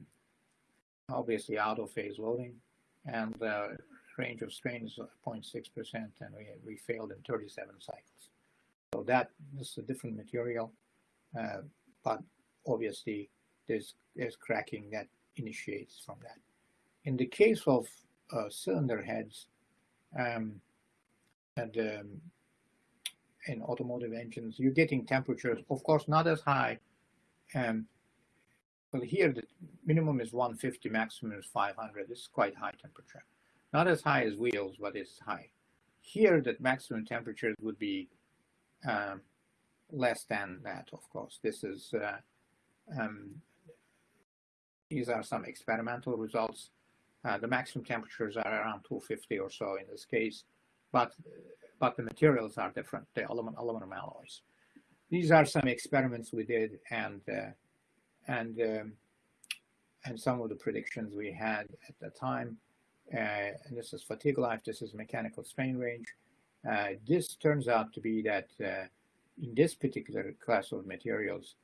obviously out of phase loading and the range of strain is 0.6% and we, we failed in 37 cycles. So that this is a different material, uh, but obviously there's, there's cracking that initiates from that. In the case of uh, cylinder heads um, and um, in automotive engines, you're getting temperatures, of course, not as high um, well, here the minimum is 150, maximum is 500. This is quite high temperature. Not as high as wheels, but it's high. Here, the maximum temperature would be um, less than that, of course. This is, uh, um, these are some experimental results. Uh, the maximum temperatures are around 250 or so in this case, but but the materials are different, the aluminum, aluminum alloys. These are some experiments we did, and uh, and um, and some of the predictions we had at the time. Uh, and this is fatigue life. This is mechanical strain range. Uh, this turns out to be that uh, in this particular class of materials,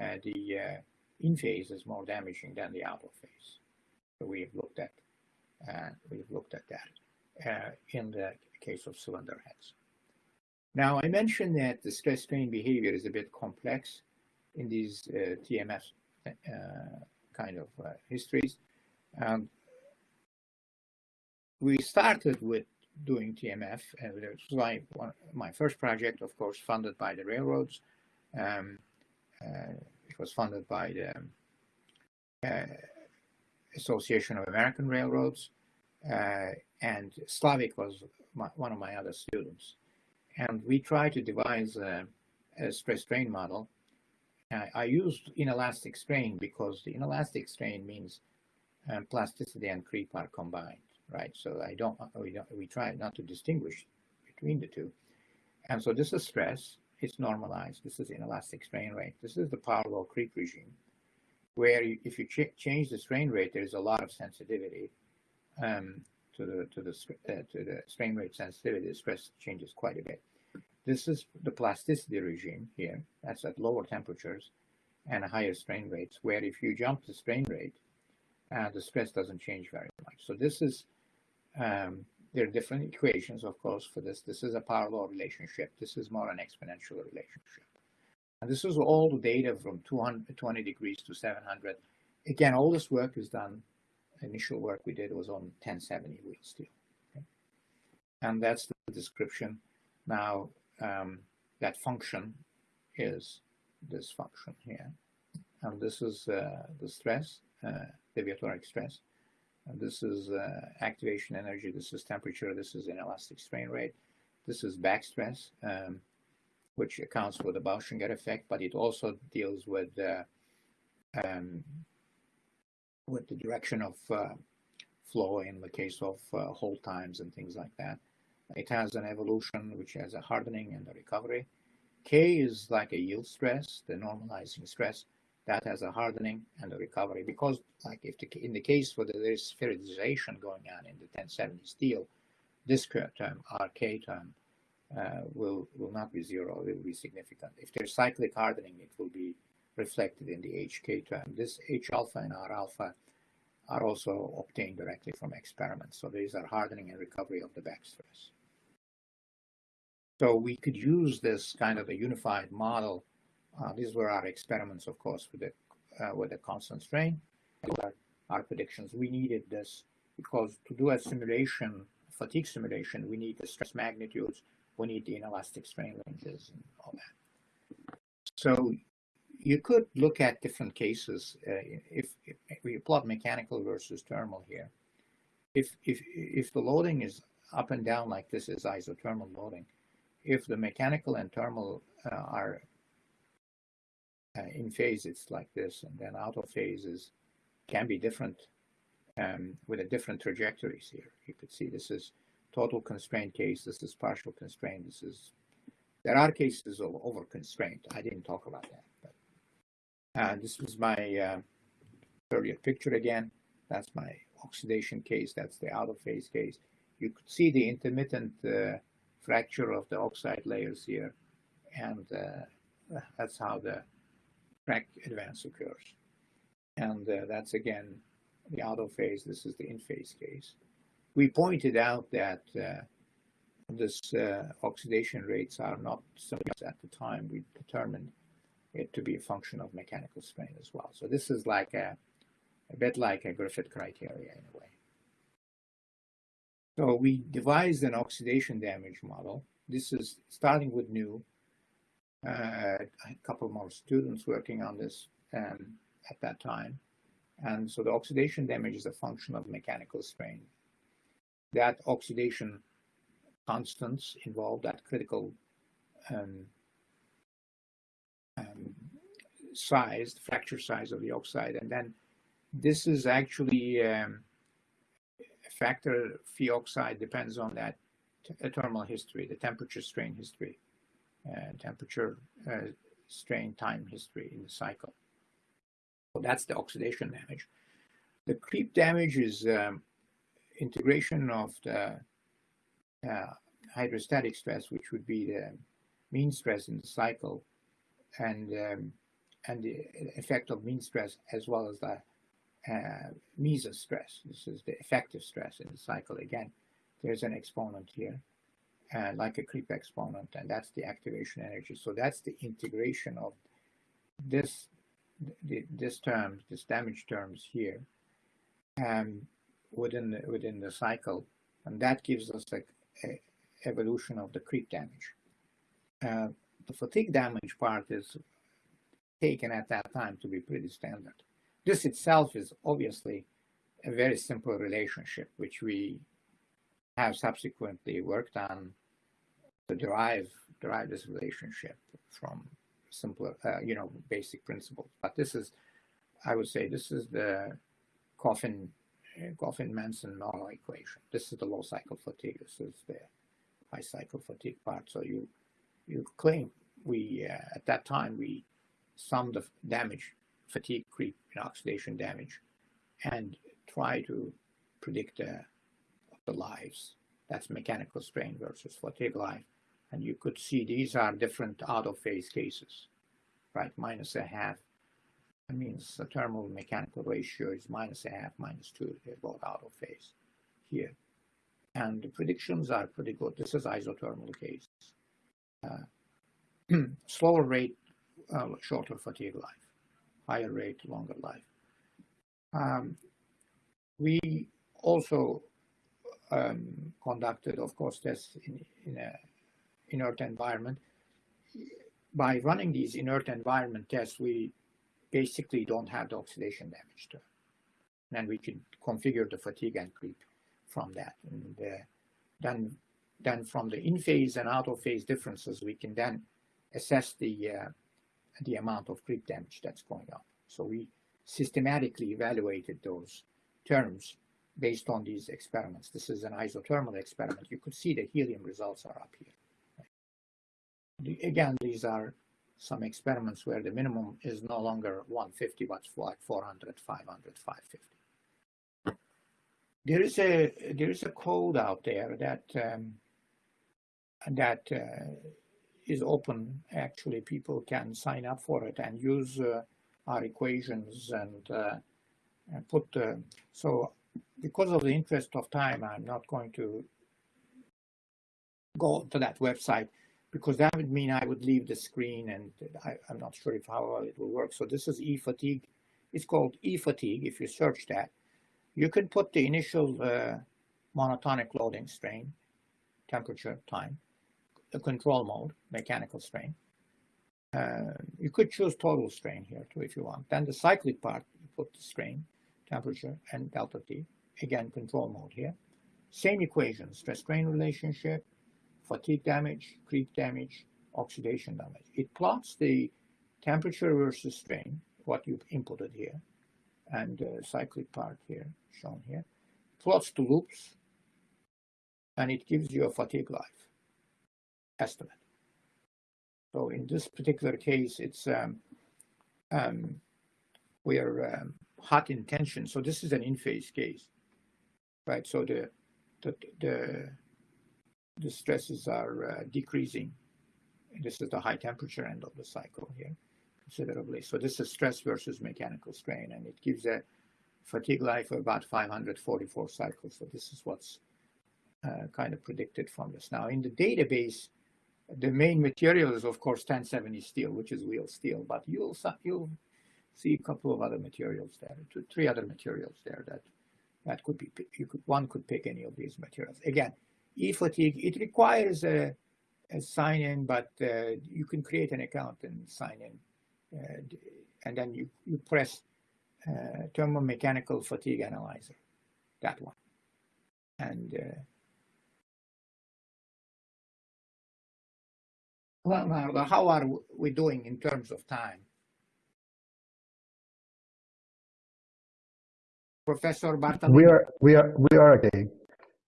uh, the uh, in phase is more damaging than the out of phase. So we've looked at we've looked at that in the case of cylinder heads. Now, I mentioned that the stress strain behavior is a bit complex in these TMF kind of histories. Um, we started with doing TMF, and it was my, one, my first project, of course, funded by the railroads. Um, uh, it was funded by the uh, Association of American Railroads, uh, and Slavik was my, one of my other students. And we tried to devise a, a stress strain model. Uh, I used inelastic strain because the inelastic strain means um, plasticity and creep are combined, right? So I don't we, don't, we try not to distinguish between the two. And so this is stress, it's normalized. This is inelastic strain rate. This is the law creep regime, where you, if you ch change the strain rate, there's a lot of sensitivity um, to the to the uh, to the strain rate sensitivity. The stress changes quite a bit. This is the plasticity regime here. That's at lower temperatures and higher strain rates, where if you jump the strain rate, uh, the stress doesn't change very much. So this is um, there are different equations, of course, for this. This is a power law relationship. This is more an exponential relationship. And this is all the data from 220 degrees to 700. Again, all this work is done, initial work we did was on 1070 wheel steel. Okay? And that's the description. Now, um, that function is this function here. And this is uh, the stress, uh, deviatoric stress. This is uh, activation energy, this is temperature, this is inelastic strain rate, this is back stress, um, which accounts for the Bauschinger effect, but it also deals with uh, um, with the direction of uh, flow in the case of uh, hold times and things like that. It has an evolution which has a hardening and a recovery. K is like a yield stress, the normalizing stress that has a hardening and a recovery because like if the, in the case where there is spheroidization going on in the 1070 steel, this term, RK term, uh, will, will not be zero, it will be significant. If there's cyclic hardening, it will be reflected in the HK term. This H alpha and R alpha are also obtained directly from experiments. So these are hardening and recovery of the back stress. So we could use this kind of a unified model uh, these were our experiments, of course, with the uh, with the constant strain. Our, our predictions. We needed this because to do a simulation, fatigue simulation, we need the stress magnitudes, we need the inelastic strain ranges, and all that. So you could look at different cases uh, if, if, we plot mechanical versus thermal here. If if if the loading is up and down like this is isothermal loading, if the mechanical and thermal uh, are uh, in phase it's like this and then out of phases can be different um, with a different trajectories here. You could see this is total constraint case, this is partial constraint, this is, there are cases of over constraint. I didn't talk about that. But, uh, this was my uh, earlier picture again. That's my oxidation case, that's the out of phase case. You could see the intermittent uh, fracture of the oxide layers here. And uh, that's how the crack advance occurs. And uh, that's again the auto phase. This is the in phase case. We pointed out that uh, this uh, oxidation rates are not so at the time. We determined it to be a function of mechanical strain as well. So this is like a, a bit like a Griffith criteria in a way. So we devised an oxidation damage model. This is starting with Neu a couple more students working on this um, at that time. And so the oxidation damage is a function of mechanical strain. That oxidation constants involved that critical um, um, size, fracture size of the oxide. And then this is actually um, a factor phi oxide depends on that thermal history, the temperature strain history. Uh, temperature, uh, strain, time history in the cycle. So that's the oxidation damage. The creep damage is um, integration of the uh, hydrostatic stress, which would be the mean stress in the cycle, and um, and the effect of mean stress as well as the uh, Mises stress. This is the effective stress in the cycle. Again, there's an exponent here uh, like a creep exponent, and that's the activation energy. So that's the integration of this the, this term, this damage terms here, um, within the, within the cycle, and that gives us a, a evolution of the creep damage. Uh, the fatigue damage part is taken at that time to be pretty standard. This itself is obviously a very simple relationship, which we have subsequently worked on to derive derive this relationship from simpler, uh, you know, basic principles. But this is, I would say, this is the Coffin Coffin Manson Norell equation. This is the low cycle fatigue. This is the high cycle fatigue part. So you you claim we uh, at that time we summed the damage, fatigue, creep, and oxidation damage, and try to predict uh, the lives. That's mechanical strain versus fatigue life. And you could see these are different out of phase cases, right? Minus a half. That means the thermal mechanical ratio is minus a half, minus two. They're both out of phase here. And the predictions are pretty good. This is isothermal case. Uh, slower rate, uh, shorter fatigue life. Higher rate, longer life. Um, we also um, conducted, of course, tests in, in a inert environment. By running these inert environment tests, we basically don't have the oxidation damage to And we can configure the fatigue and creep from that. And uh, then, then from the in-phase and out-of-phase differences, we can then assess the, uh, the amount of creep damage that's going on. So we systematically evaluated those terms based on these experiments. This is an isothermal experiment. You could see the helium results are up here. Again, these are some experiments where the minimum is no longer 150, but like 400, 500, 550. There is a there is a code out there that um, that uh, is open. Actually, people can sign up for it and use uh, our equations and, uh, and put. so, because of the interest of time, I'm not going to go to that website because that would mean I would leave the screen and I, am not sure if how well it will work. So this is e-fatigue. It's called e-fatigue if you search that. You can put the initial uh, monotonic loading strain, temperature, time, the control mode, mechanical strain. Uh, you could choose total strain here too if you want. Then the cyclic part, you put the strain, temperature, and delta T. Again, control mode here. Same equation, stress-strain relationship, fatigue damage, creep damage, oxidation damage. It plots the temperature versus strain, what you've inputted here, and the cyclic part here, shown here. Plots the loops, and it gives you a fatigue life estimate. So in this particular case, it's um, um, we are um, hot in tension. So this is an in-phase case, right? So the the the the stresses are uh, decreasing. This is the high temperature end of the cycle here considerably. So this is stress versus mechanical strain, and it gives a fatigue life of about 544 cycles. So this is what's uh, kind of predicted from this. Now in the database, the main material is of course 1070 steel, which is wheel steel, but you'll, you'll see a couple of other materials there, two, three other materials there that that could be, you could, one could pick any of these materials. Again, e-fatigue, it requires a, a sign-in, but uh, you can create an account and sign in. Uh, and then you, you press uh, thermomechanical fatigue analyzer, that one. And uh, well, how are we doing in terms of time? Professor Bartolini? We are, we are, we are okay.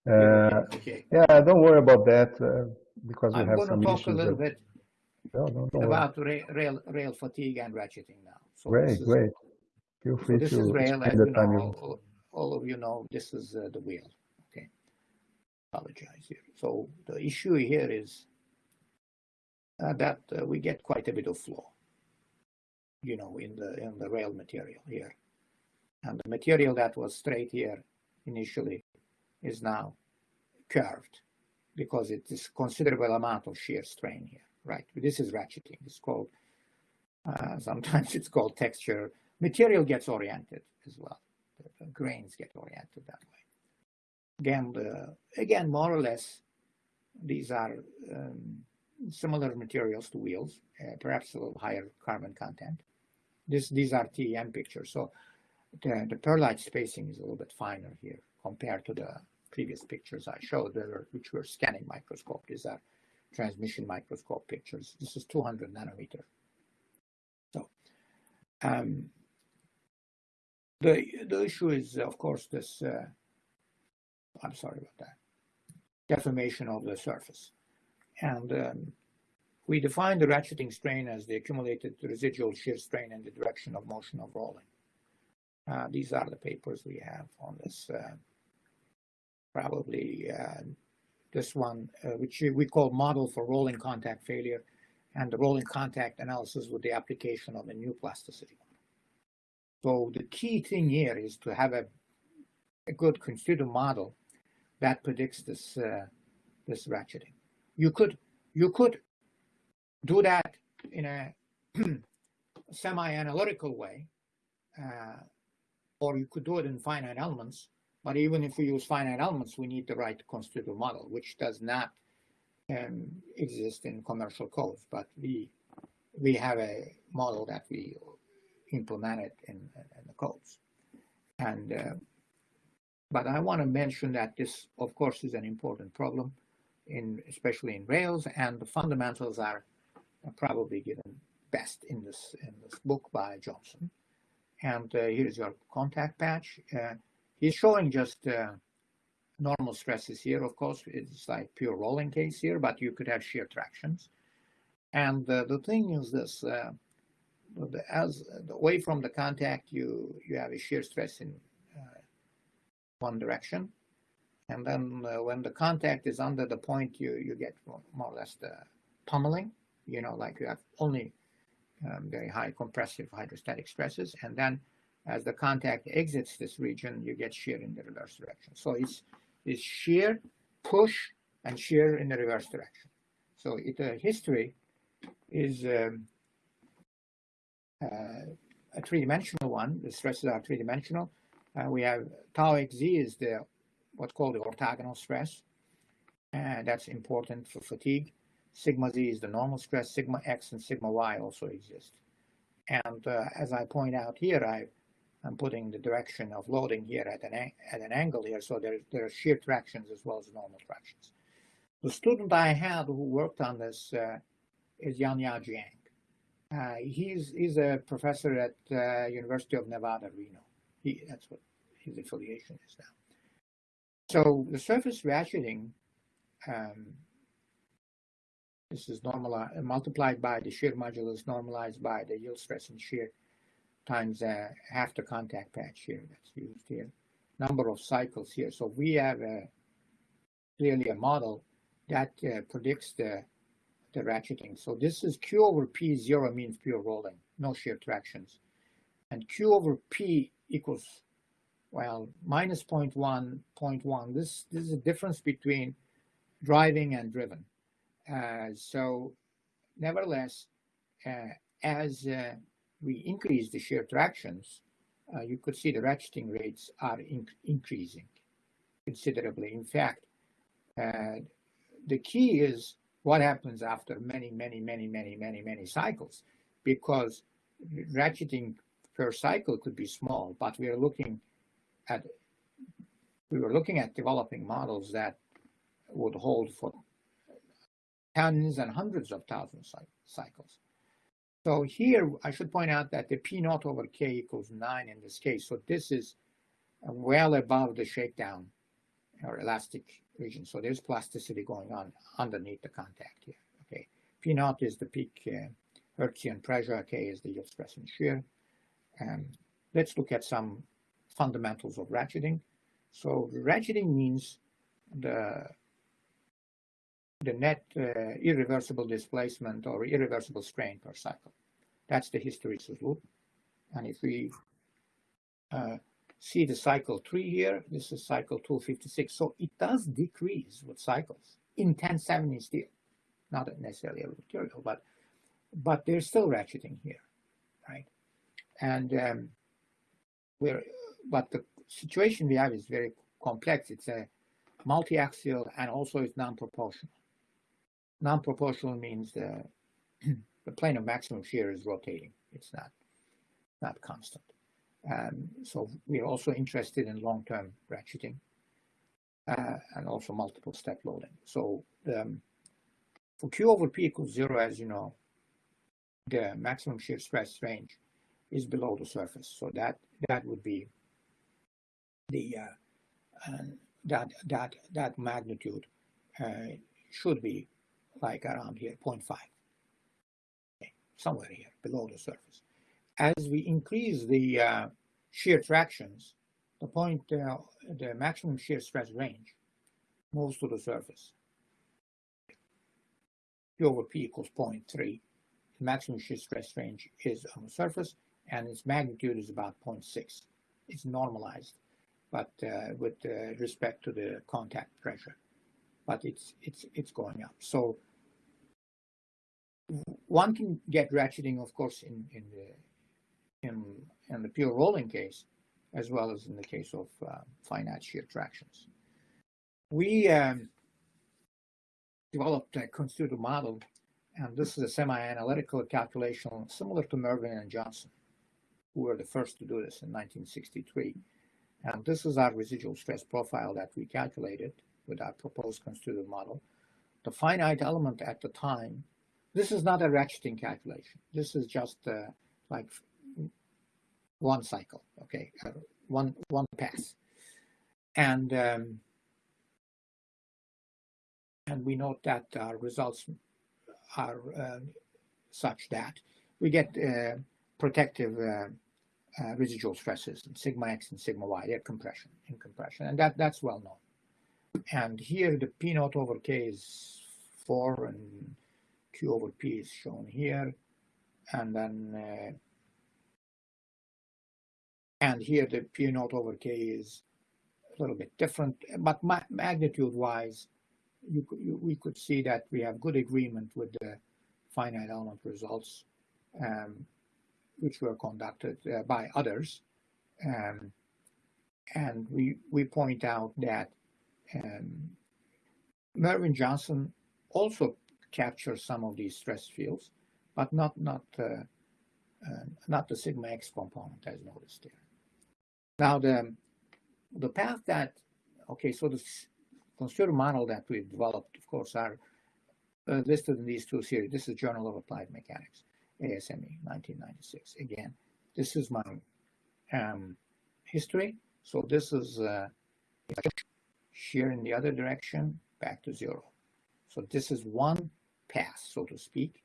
Uh, okay. Yeah, don't worry about that uh, because we I'm have some issues. I'm going to talk a little bit no, no, about rail, rail, rail fatigue and ratcheting now. So great, great. Feel free so this to is rail, as you know, all, all, of you know, this is uh, the wheel. Okay, apologize here. So the issue here is uh, that uh, we get quite a bit of flow, you know, in the in the rail material here, and the material that was straight here initially is now curved. because it is considerable amount of shear strain here, right? This is ratcheting. It's called, uh, sometimes it's called texture. Material gets oriented as well. The, the grains get oriented that way. Again, again, more or less, these are um, similar materials to wheels, uh, perhaps a little higher carbon content. This, these are TEM pictures. So the, the pearlite spacing is a little bit finer here compared to the previous pictures I showed, which were scanning microscope. These are transmission microscope pictures. This is 200 nanometer. So um, the, the issue is, of course, this, uh, I'm sorry about that, deformation of the surface. And um, we define the ratcheting strain as the accumulated residual shear strain in the direction of motion of rolling. Uh, these are the papers we have on this. Uh, probably uh, this one, uh, which we call model for rolling contact failure, and the rolling contact analysis with the application of a new plasticity. So the key thing here is to have a, a good constitutive model that predicts this uh, this ratcheting. You could you could do that in a semi-analytical way, uh, or you could do it in finite elements. But even if we use finite elements, we need the right constitutive model, which does not um, exist in commercial codes. But we we have a model that we implemented in, in the codes. And uh, but I want to mention that this, of course, is an important problem, in especially in Rails, and the fundamentals are probably given best in this in this book by Johnson. And uh, here's your contact patch. Uh, he's showing just uh, normal stresses here. Of course, it's like pure rolling case here, but you could have shear tractions. And uh, the thing is this, uh, as away from the contact, you, you have a shear stress in uh, one direction. And then when the contact is under the point, you, you get more or less the pummeling, you know, like you have only um, very high compressive hydrostatic stresses. And then as the contact exits this region, you get shear in the reverse direction. So it's, it's shear, push, and shear in the reverse direction. So it, uh, history is um, uh, a three-dimensional one. The stresses are three-dimensional. Uh, we have tau xz is the what's called the orthogonal stress. And that's important for fatigue. Sigma z is the normal stress, sigma x and sigma y also exist. And uh, as I point out here, I, am putting the direction of loading here at an, at an angle here, so there, there are shear tractions as well as normal tractions. The student I had who worked on this uh, is Yanyao Jiang. Uh, he's, he's a professor at uh, University of Nevada, Reno. He, that's what his affiliation is now. So the surface ratcheting um, this is normalized, multiplied by the shear modulus normalized by the yield stress and shear times uh, half the contact patch here that's used here. Number of cycles here. So we have a, clearly a model that uh, predicts the, the ratcheting. So this is Q over P zero means pure rolling, no shear tractions. And Q over P equals, well, minus 0.1, 0.1. This, this is a difference between driving and driven. Uh, so nevertheless, uh, as uh, we increase the shear tractions, uh, you could see the ratcheting rates are in increasing considerably. In fact, uh, the key is what happens after many, many, many, many, many, many cycles, because ratcheting per cycle could be small, but we are looking at we were looking at developing models that would hold for tens and hundreds of thousands of cycles. So here, I should point out that the P naught over K equals 9 in this case. So this is well above the shakedown or elastic region. So there's plasticity going on underneath the contact here. Okay, P naught is the peak uh, Hertzian pressure, K is the yield stress and shear. And let's look at some fundamentals of ratcheting. So ratcheting means the the net uh, irreversible displacement or irreversible strain per cycle. That's the hysteresis loop. And if we uh, see the cycle 3 here, this is cycle 256. So it does decrease with cycles. in 1070 steel, not necessarily a material, but but there's still ratcheting here, right? And um, we're but the situation we have is very complex. It's a multi-axial and also it's non-proportional. Non-proportional means the the plane of maximum shear is rotating. It's not not constant. Um, so we're also interested in long-term ratcheting uh, and also multiple step loading. So um, for Q over P equals zero, as you know, the maximum shear stress range is below the surface. So that that would be the uh, that that that magnitude uh, should be like around here 0.5 okay, somewhere here below the surface. As we increase the uh, shear tractions the point uh, the maximum shear stress range moves to the surface. Q over P equals 0.3 the maximum shear stress range is on the surface and its magnitude is about 0.6 it's normalized but uh, with uh, respect to the contact pressure. But it's it's it's going up. So one can get ratcheting, of course, in in the in in the pure rolling case, as well as in the case of uh, finite shear tractions. We um, developed a constitutive model, and this is a semi-analytical calculation similar to Merwin and Johnson, who were the first to do this in 1963. And this is our residual stress profile that we calculated with our proposed constitutive model. The finite element at the time, this is not a ratcheting calculation. This is just uh, like one cycle, okay, uh, one one pass. And um, and we note that our results are uh, such that we get uh, protective uh, uh, residual stresses sigma x and sigma y, they're compression in compression, and that that's well known. And here the P naught over K is four and Q over P is shown here, and then uh, and here the P naught over K is a little bit different, but ma magnitude wise, you, you, we could see that we have good agreement with the finite element results. Um, which were conducted uh, by others. Um, and we, we point out that um, Merwin Johnson also captures some of these stress fields, but not, not, uh, uh, not the sigma x component as noticed here. Now, the, the path that, okay, so the constitutive model that we've developed, of course, are uh, listed in these two series. This is Journal of Applied Mechanics. ASME 1996. Again, this is my um, history. So this is uh, shear in the other direction, back to zero. So this is one pass, so to speak.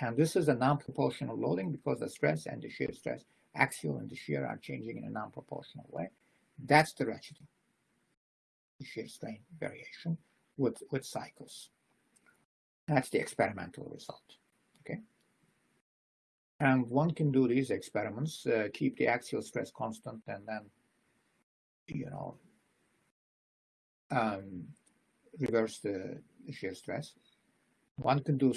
And this is a non-proportional loading because the stress and the shear stress, axial and the shear are changing in a non-proportional way. That's the ratcheting, the shear strain variation with, with cycles. That's the experimental result, okay? And one can do these experiments, uh, keep the axial stress constant, and then, you know, um, reverse the, shear stress. One can do,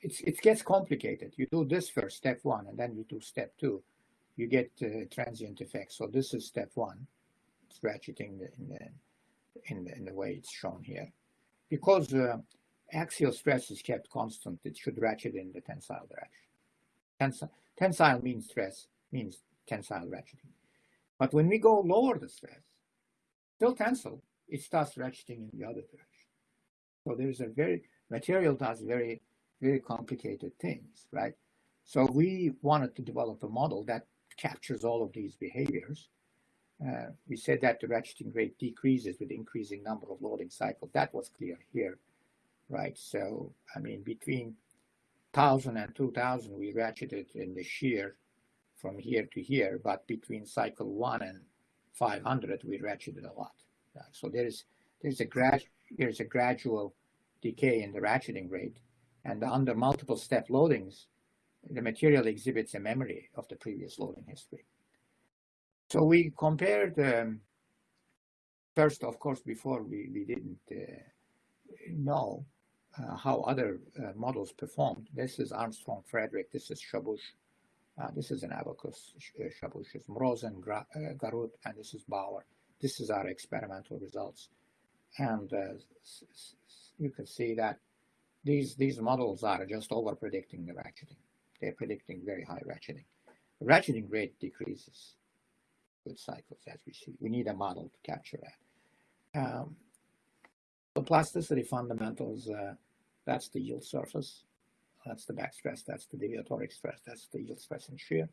it's, it gets complicated. You do this first, step one, and then you do step two. You get uh, transient effects. So this is step one. It's ratcheting in, the, in, the, in the way it's shown here. Because uh, axial stress is kept constant, it should ratchet in the tensile direction. Tensile, tensile means stress, means tensile ratcheting. But when we go lower the stress, still tensile, it starts ratcheting in the other direction. So there's a very, material does very, very complicated things, right? So we wanted to develop a model that captures all of these behaviors. Uh, we said that the ratcheting rate decreases with increasing number of loading cycles. That was clear here, right? So, I mean, between 1000 and 2000, we ratcheted in the shear from here to here, but between cycle one and 500, we ratcheted a lot. So there is there's a grad there's a gradual decay in the ratcheting rate, and under multiple step loadings, the material exhibits a memory of the previous loading history. So we compared um, first, of course, before we we didn't uh, know uh, how other uh, models performed. This is Armstrong Frederick, this is Chaboche, uh, this is an ABAQUS, uh, Chaboche is Mroz and uh, Garud, and this is Bower. This is our experimental results. And uh, you can see that these, these models are just over predicting the ratcheting. They're predicting very high ratcheting. The ratcheting rate decreases with cycles, as we see. We need a model to capture that. Um, the plasticity fundamentals, uh, that's the yield surface, that's the back stress, that's the deviatoric stress, that's the yield stress and shear.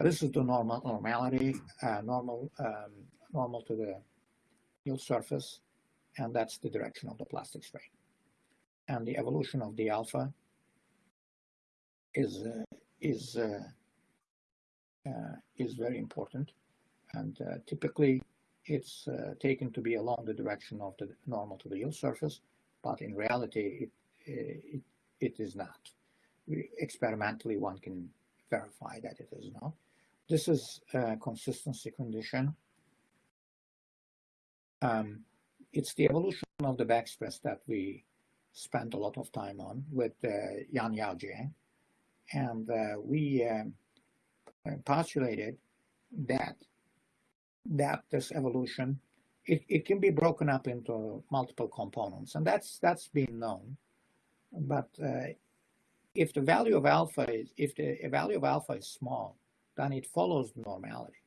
This is the normal normality, uh, normal um, normal to the yield surface, and that's the direction of the plastic strain. And the evolution of the alpha is uh, is uh, uh, is very important, and uh, typically it's taken to be along the direction of the normal to the yield surface, but in reality it it, it is not. Experimentally, one can verify that it is not. This is a consistency condition. Um, it's the evolution of the backstress that we spent a lot of time on with uh, Yanyao Jiang. And uh, we um, postulated that that this evolution it, it can be broken up into multiple components and that's that's been known but uh, if the value of alpha is if the value of alpha is small then it follows normality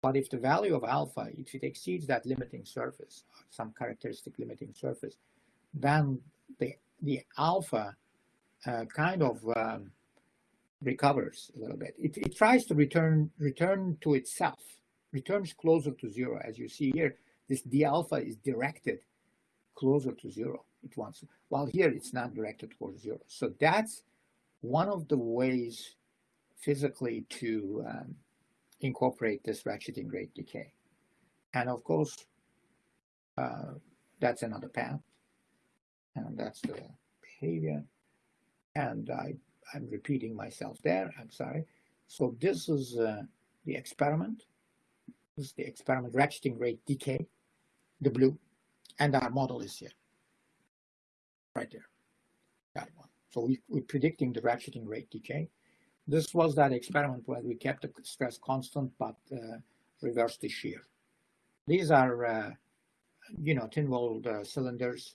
but if the value of alpha if it exceeds that limiting surface some characteristic limiting surface then the the alpha uh, kind of um, recovers a little bit. It, it tries to return return to itself, returns closer to zero. As you see here, this d alpha is directed closer to zero. It wants, while here it's not directed towards zero. So that's one of the ways physically to um, incorporate this ratcheting rate decay. And of course, uh, that's another path. And that's the behavior. And I I'm repeating myself there, I'm sorry. So this is uh, the experiment. This is the experiment ratcheting rate decay, the blue, and our model is here, right there, that one. So we, we're predicting the ratcheting rate decay. This was that experiment where we kept the stress constant, but uh, reversed the shear. These are, uh, you know, thin-walled uh, cylinders,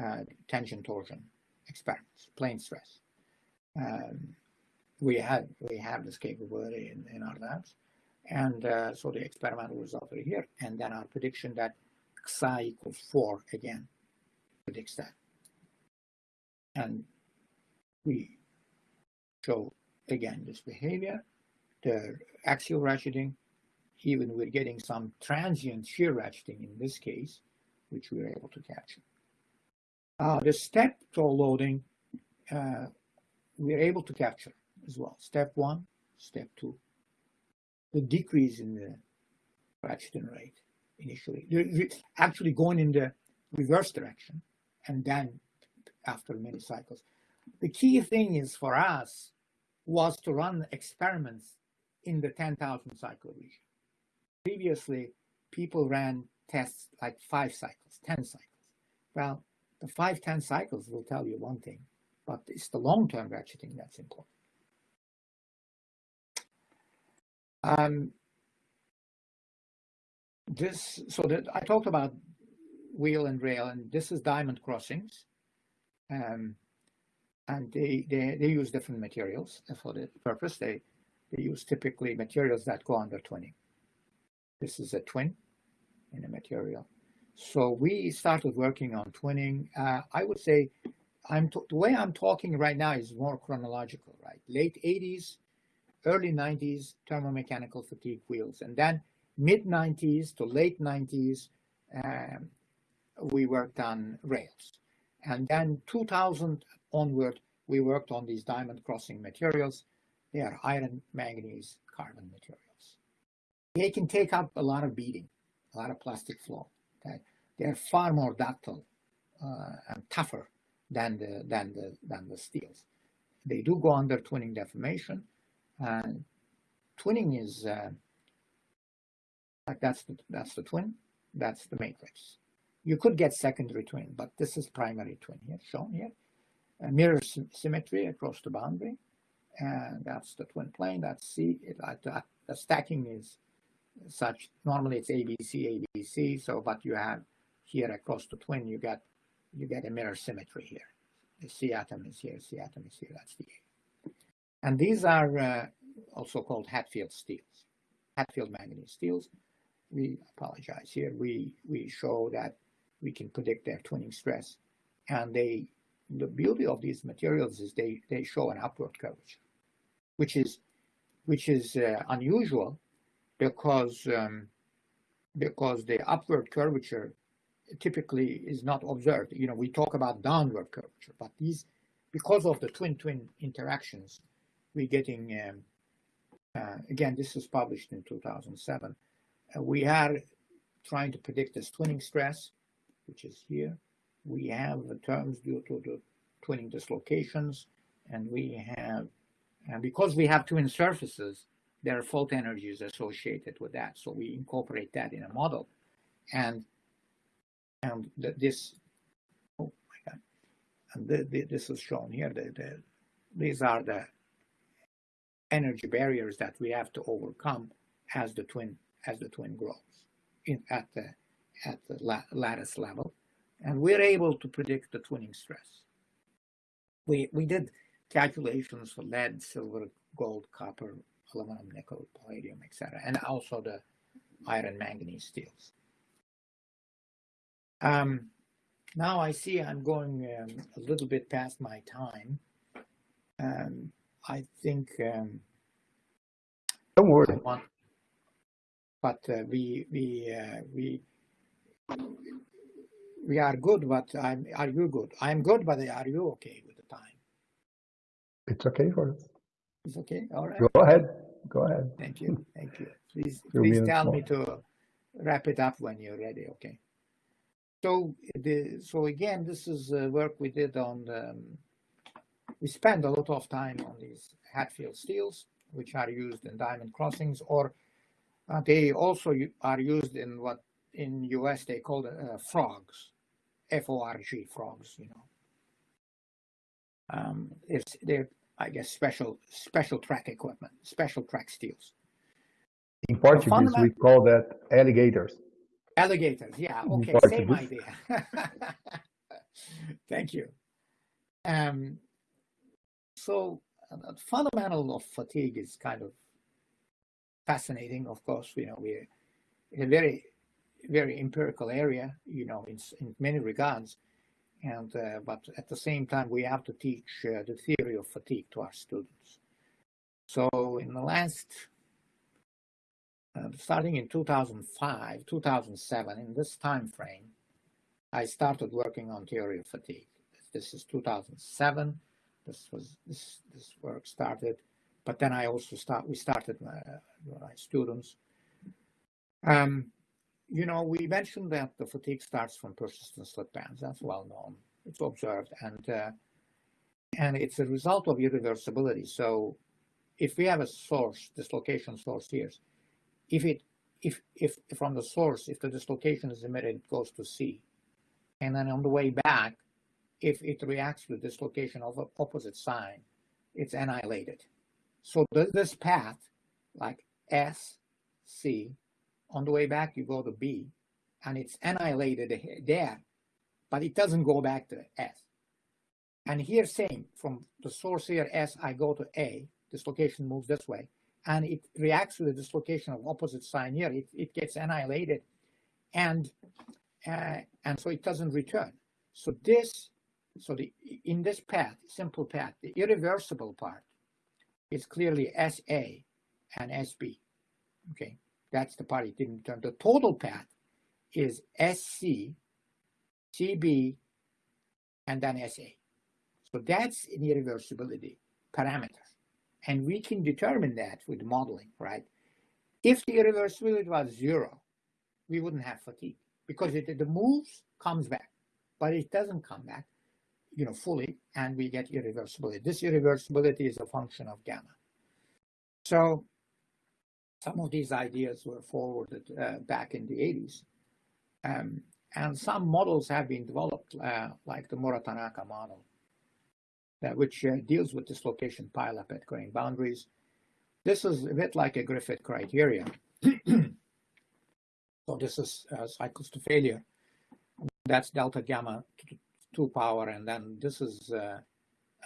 uh, tension torsion experiments, plane stress um, we had we have this capability in, in our labs. And uh, so the experimental result are here. And then our prediction that psi equals 4 again predicts that. And we show again this behavior, the axial ratcheting, even we're getting some transient shear ratcheting in this case, which we are able to capture. Uh, the step toe loading uh, we are able to capture as well. Step one, step two. The decrease in the ratcheting rate initially, actually going in the reverse direction, and then after many cycles. The key thing is for us was to run experiments in the 10,000 cycle region. Previously, people ran tests like five cycles, 10 cycles. Well, the five, 10 cycles will tell you one thing but it's the long-term ratcheting that's important. Um, this, so that I talked about wheel and rail, and this is diamond crossings. Um, and they, they, they use different materials for the purpose. They, they use typically materials that go under twinning. This is a twin in a material. So we started working on twinning. Uh, I would say I'm the way I'm talking right now is more chronological, right? Late 80s, early 90s, thermomechanical fatigue wheels, and then mid 90s to late 90s, um, we worked on rails, and then 2000 onward, we worked on these diamond crossing materials. They are iron, manganese, carbon materials. They can take up a lot of beating, a lot of plastic flow. Okay? They're far more ductile uh, and tougher than the than the than the steels. They do go under twinning deformation, and twinning is uh, like that's the that's the twin, that's the matrix. You could get secondary twin, but this is primary twin here, shown here. A mirror sy symmetry across the boundary. And that's the twin plane. That's C. It, uh, the stacking is such. Normally it's ABC, ABC. So, but you have here across the twin, you get you get a mirror symmetry here. The C atom is here, C atom is here. That's the A. And these are uh, also called Hadfield steels, Hadfield manganese steels. We apologize here. We we show that we can predict their twinning stress, and they the beauty of these materials is they they show an upward curvature, which is which is uh, unusual because um, because the upward curvature typically is not observed. You know, we talk about downward curvature, but these, because of the twin-twin interactions, we're getting, um, uh, again, this was published in 2007. Uh, we are trying to predict this twinning stress, which is here. We have the terms due to the twinning dislocations, and we have, and because we have twin surfaces, there are fault energies associated with that. So we incorporate that in a model. And and the, this, oh my God, and the, the, this is shown here. The, the, these are the energy barriers that we have to overcome as the twin as the twin grows in, at the at the la lattice level, and we're able to predict the twinning stress. We we did calculations for lead, silver, gold, copper, aluminum, nickel, palladium, etc., and also the iron, manganese steels. Um, now I see I'm going um, a little bit past my time. Um, I think. Um, Don't worry. Want, but uh, we we uh, we we are good. But I'm. Are you good? I'm good. But are you okay with the time? It's okay for us. It's okay. All right. Go ahead. Go ahead. Thank you. Thank you. Please, please tell me to wrap it up when you're ready. Okay. So the so again, this is uh, work we did on. Um, we spend a lot of time on these Hadfield steels, which are used in diamond crossings, or uh, they also are used in what in US they call uh, frogs, F-O-R-G frogs. You know, um, it's they're I guess special special track equipment, special track steels. In Portuguese, we call that alligators. Alligators, yeah, okay, same idea. Thank you. Um, so uh, fundamental of fatigue is kind of fascinating. Of course, you know, we're in a very, very empirical area, you know, in, in many regards. And, uh, but at the same time, we have to teach uh, the theory of fatigue to our students. So in the last uh, starting in 2005, 2007, in this time frame, I started working on theory of fatigue. This is 2007. This was this this work started, but then I also start. We started my, my students. Um, you know, we mentioned that the fatigue starts from persistent slip bands. That's well known. It's observed, and uh, and it's a result of irreversibility. So, if we have a source, dislocation source here, if it if if from the source if the dislocation is emitted it goes to C and then on the way back if it reacts to dislocation of opposite sign it's annihilated so this path like S C on the way back you go to B and it's annihilated there but it doesn't go back to S and here same from the source here S I go to A dislocation moves this way and it reacts to the dislocation of opposite sign here. It, it gets annihilated and uh, and so it doesn't return. So this, so the in this path, simple path, the irreversible part is clearly SA and SB. Okay, that's the part it didn't return. The total path is SC, CB, and then SA. So that's an irreversibility parameter. And we can determine that with modeling, right? If the irreversibility was zero, we wouldn't have fatigue because it, the moves comes back, but it doesn't come back, you know, fully, and we get irreversibility. This irreversibility is a function of gamma. So some of these ideas were forwarded uh, back in the 80s. Um, and some models have been developed, uh, like the Mura-Tanaka model, that which uh, deals with dislocation pileup at grain boundaries. This is a bit like a Griffith criteria. so this is uh, cycles to failure. That's delta gamma to, power, and then this is uh,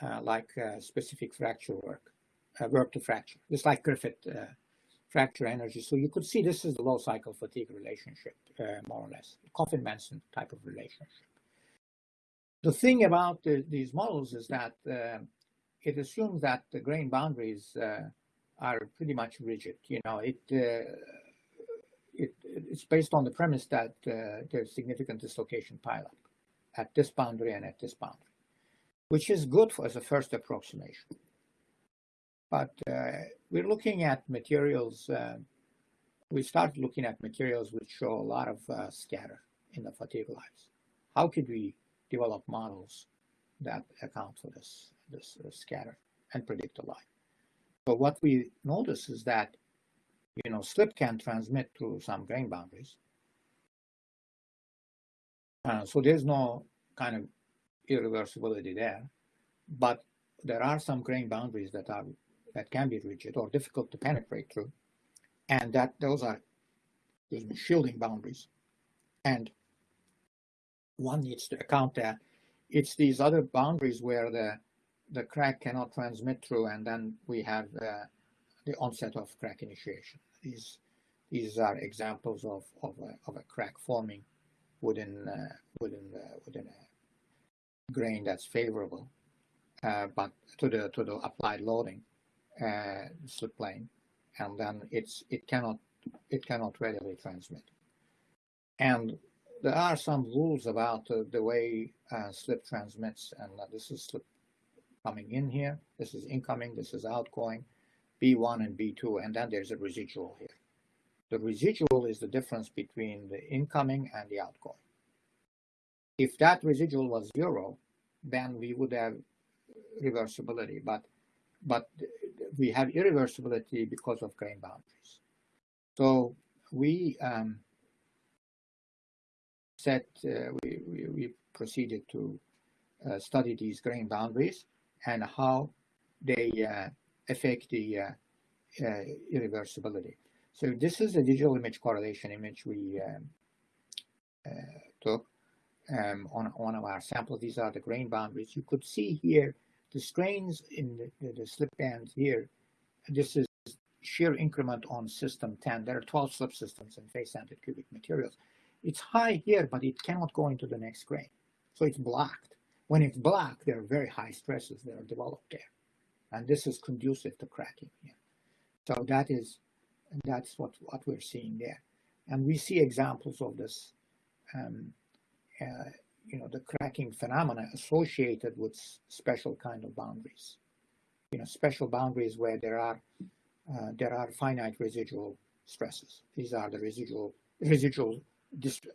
uh, like uh, specific fracture work, work to fracture. It's like Griffith fracture energy. So you could see this is the low cycle fatigue relationship, uh, more or less, Coffin-Manson type of relationship. The thing about the, these models is that uh, it assumes that the grain boundaries uh, are pretty much rigid. You know, it, uh, it it's based on the premise that uh, there's significant dislocation pileup at this boundary and at this boundary, which is good for, as a first approximation. But uh, we're looking at materials. Uh, we started looking at materials which show a lot of uh, scatter in the fatigue lives. How could we develop models that account for this, this scatter and predict the life? So what we notice is that, you know, slip can transmit through some grain boundaries. Uh, so there's no kind of irreversibility there, but there are some grain boundaries that are that can be rigid or difficult to penetrate through. And that those are excuse me, shielding boundaries. And one needs to account that it's these other boundaries where the the crack cannot transmit through, and then we have uh, the onset of crack initiation. These these are examples of of a, of a crack forming within uh, within uh, within a grain that's favorable, uh, but to the to the applied loading uh, slip plane, and then it's it cannot it cannot readily transmit. And there are some rules about uh, the way uh, slip transmits, and this is slip coming in here, this is incoming, this is outgoing, B1 and B2, and then there's a residual here. The residual is the difference between the incoming and the outgoing. If that residual was zero, then we would have reversibility, but but we have irreversibility because of grain boundaries. So we um, set, uh, we, we, we, proceeded to uh, study these grain boundaries and how they uh, affect the uh, uh, irreversibility. So this is a digital image correlation image we um, uh, took um, on one of our samples. These are the grain boundaries. You could see here the strains in the, the, slip bands here, this is shear increment on system 10. There are 12 slip systems in face-centered cubic materials. It's high here, but it cannot go into the next grain. So it's blocked. When it's blocked, there are very high stresses that are developed there. And this is conducive to cracking here. So that is, that's what, what we're seeing there. And we see examples of this um, uh, you know, the cracking phenomena associated with special kind of boundaries. You know, special boundaries where there are uh, there are finite residual stresses. These are the residual residual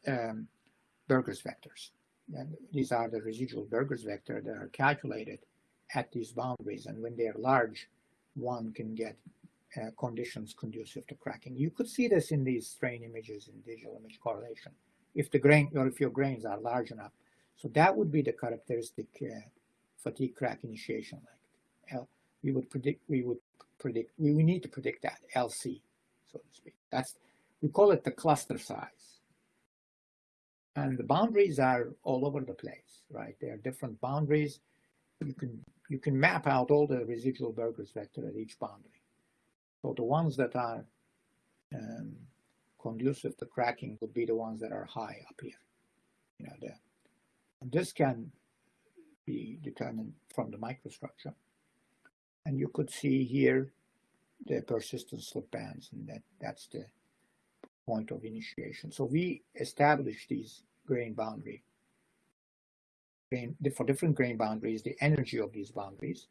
um, Burgers vectors. And these are the residual Burgers vector that are calculated at these boundaries. And when they're large, one can get uh, conditions conducive to cracking. You could see this in these strain images in digital image correlation. If the grain or if your grains are large enough, so that would be the characteristic uh, fatigue crack initiation like L, we would predict we would predict we, we need to predict that LC so to speak. That's we call it the cluster size. And the boundaries are all over the place right? There are different boundaries. You can you can map out all the residual Burgers vector at each boundary. So the ones that are um, conducive to cracking would be the ones that are high up here you know the this can be determined from the microstructure. And you could see here the persistent slip bands, and that, that's the point of initiation. So we establish these grain boundary, for different grain boundaries, the energy of these boundaries,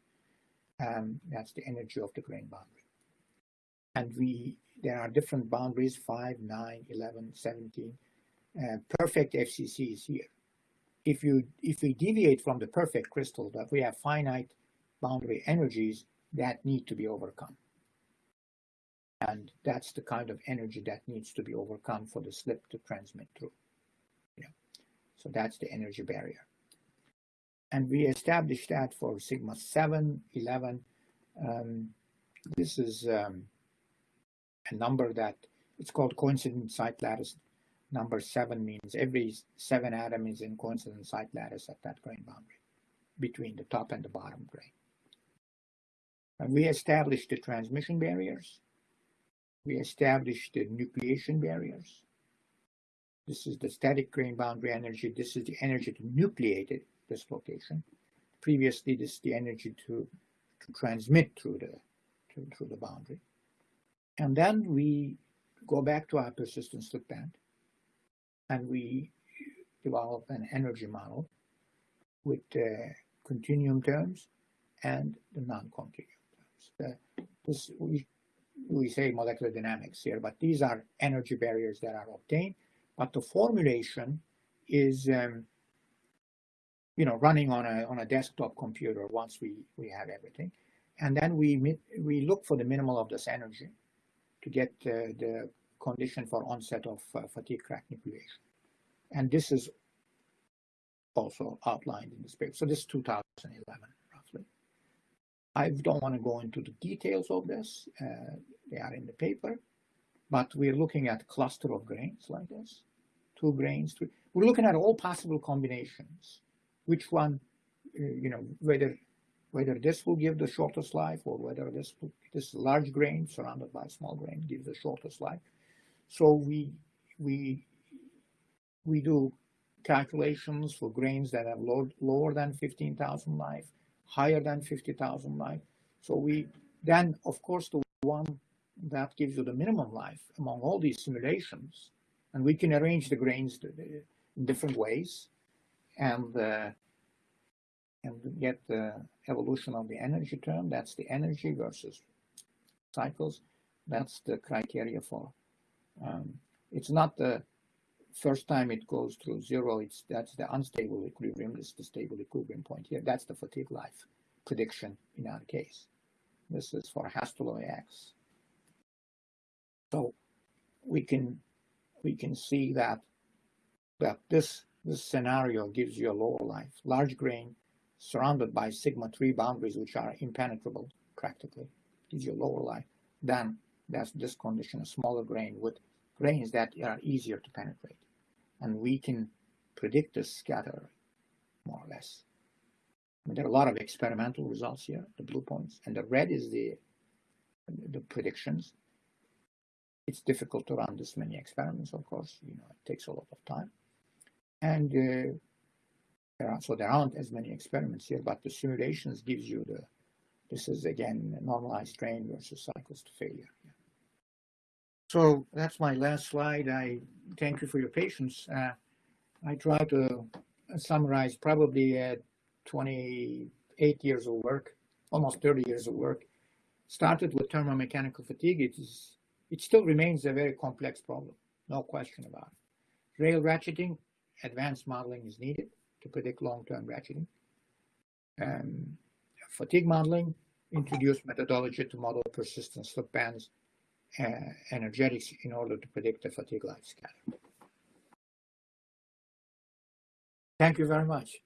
um, that's the energy of the grain boundary. And we, there are different boundaries, 5, 9, 11, 17. Uh, perfect FCC is here if you if we deviate from the perfect crystal that we have finite boundary energies that need to be overcome and that's the kind of energy that needs to be overcome for the slip to transmit through yeah. So that's the energy barrier. And we established that for sigma 7, 11. Um, this is um, a number that it's called coincident site lattice. Number seven means every seven atom is in coincident site lattice at that grain boundary between the top and the bottom grain. And we established the transmission barriers. We established the nucleation barriers. This is the static grain boundary energy. This is the energy to nucleate it, this location. Previously, this is the energy to, to transmit through the, to, through the boundary. And then we go back to our persistent slip band and we develop an energy model with uh, continuum terms and the non-continuum terms. The, this, we, we say molecular dynamics here, but these are energy barriers that are obtained. But the formulation is, um, you know, running on a on a desktop computer once we we have everything, and then we we look for the minimal of this energy to get the condition for onset of uh, fatigue crack nucleation. And this is also outlined in this paper. So this is 2011, roughly. I don't want to go into the details of this. Uh, they are in the paper. But we're looking at cluster of grains like this, two grains. Three. We're looking at all possible combinations. Which one, uh, you know, whether whether this will give the shortest life or whether this this large grain surrounded by small grain gives the shortest life. So we we we do calculations for grains that have low, lower than 15,000 life, higher than 50,000 life. So we then, of course, the one that gives you the minimum life among all these simulations, and we can arrange the grains in different ways, and uh, and get the evolution of the energy term. That's the energy versus cycles. That's the criteria for. Um, it's not the first time it goes through zero. It's that's the unstable equilibrium. This is the stable equilibrium point here. That's the fatigue life prediction in our case. This is for Hastelloy X. So we can we can see that that this this scenario gives you a lower life, large grain surrounded by sigma 3 boundaries which are impenetrable practically, gives your lower life. Then that's this condition, a smaller grain with grains that are easier to penetrate. And we can predict the scatter more or less. I mean, there are a lot of experimental results here, the blue points, and the red is the the predictions. It's difficult to run this many experiments, of course. You know, it takes a lot of time. And uh, so there aren't as many experiments here, but the simulations gives you the, this is again normalized strain versus cycles to failure. Yeah. So that's my last slide. I thank you for your patience. Uh, I try to summarize probably uh, 28 years of work, almost 30 years of work. Started with thermomechanical fatigue. It is, it still remains a very complex problem, no question about it. Rail ratcheting, advanced modeling is needed to predict long-term ratcheting. Fatigue modeling, introduce methodology to model persistent slip bands, energetics in order to predict the fatigue life scatter. Thank you very much.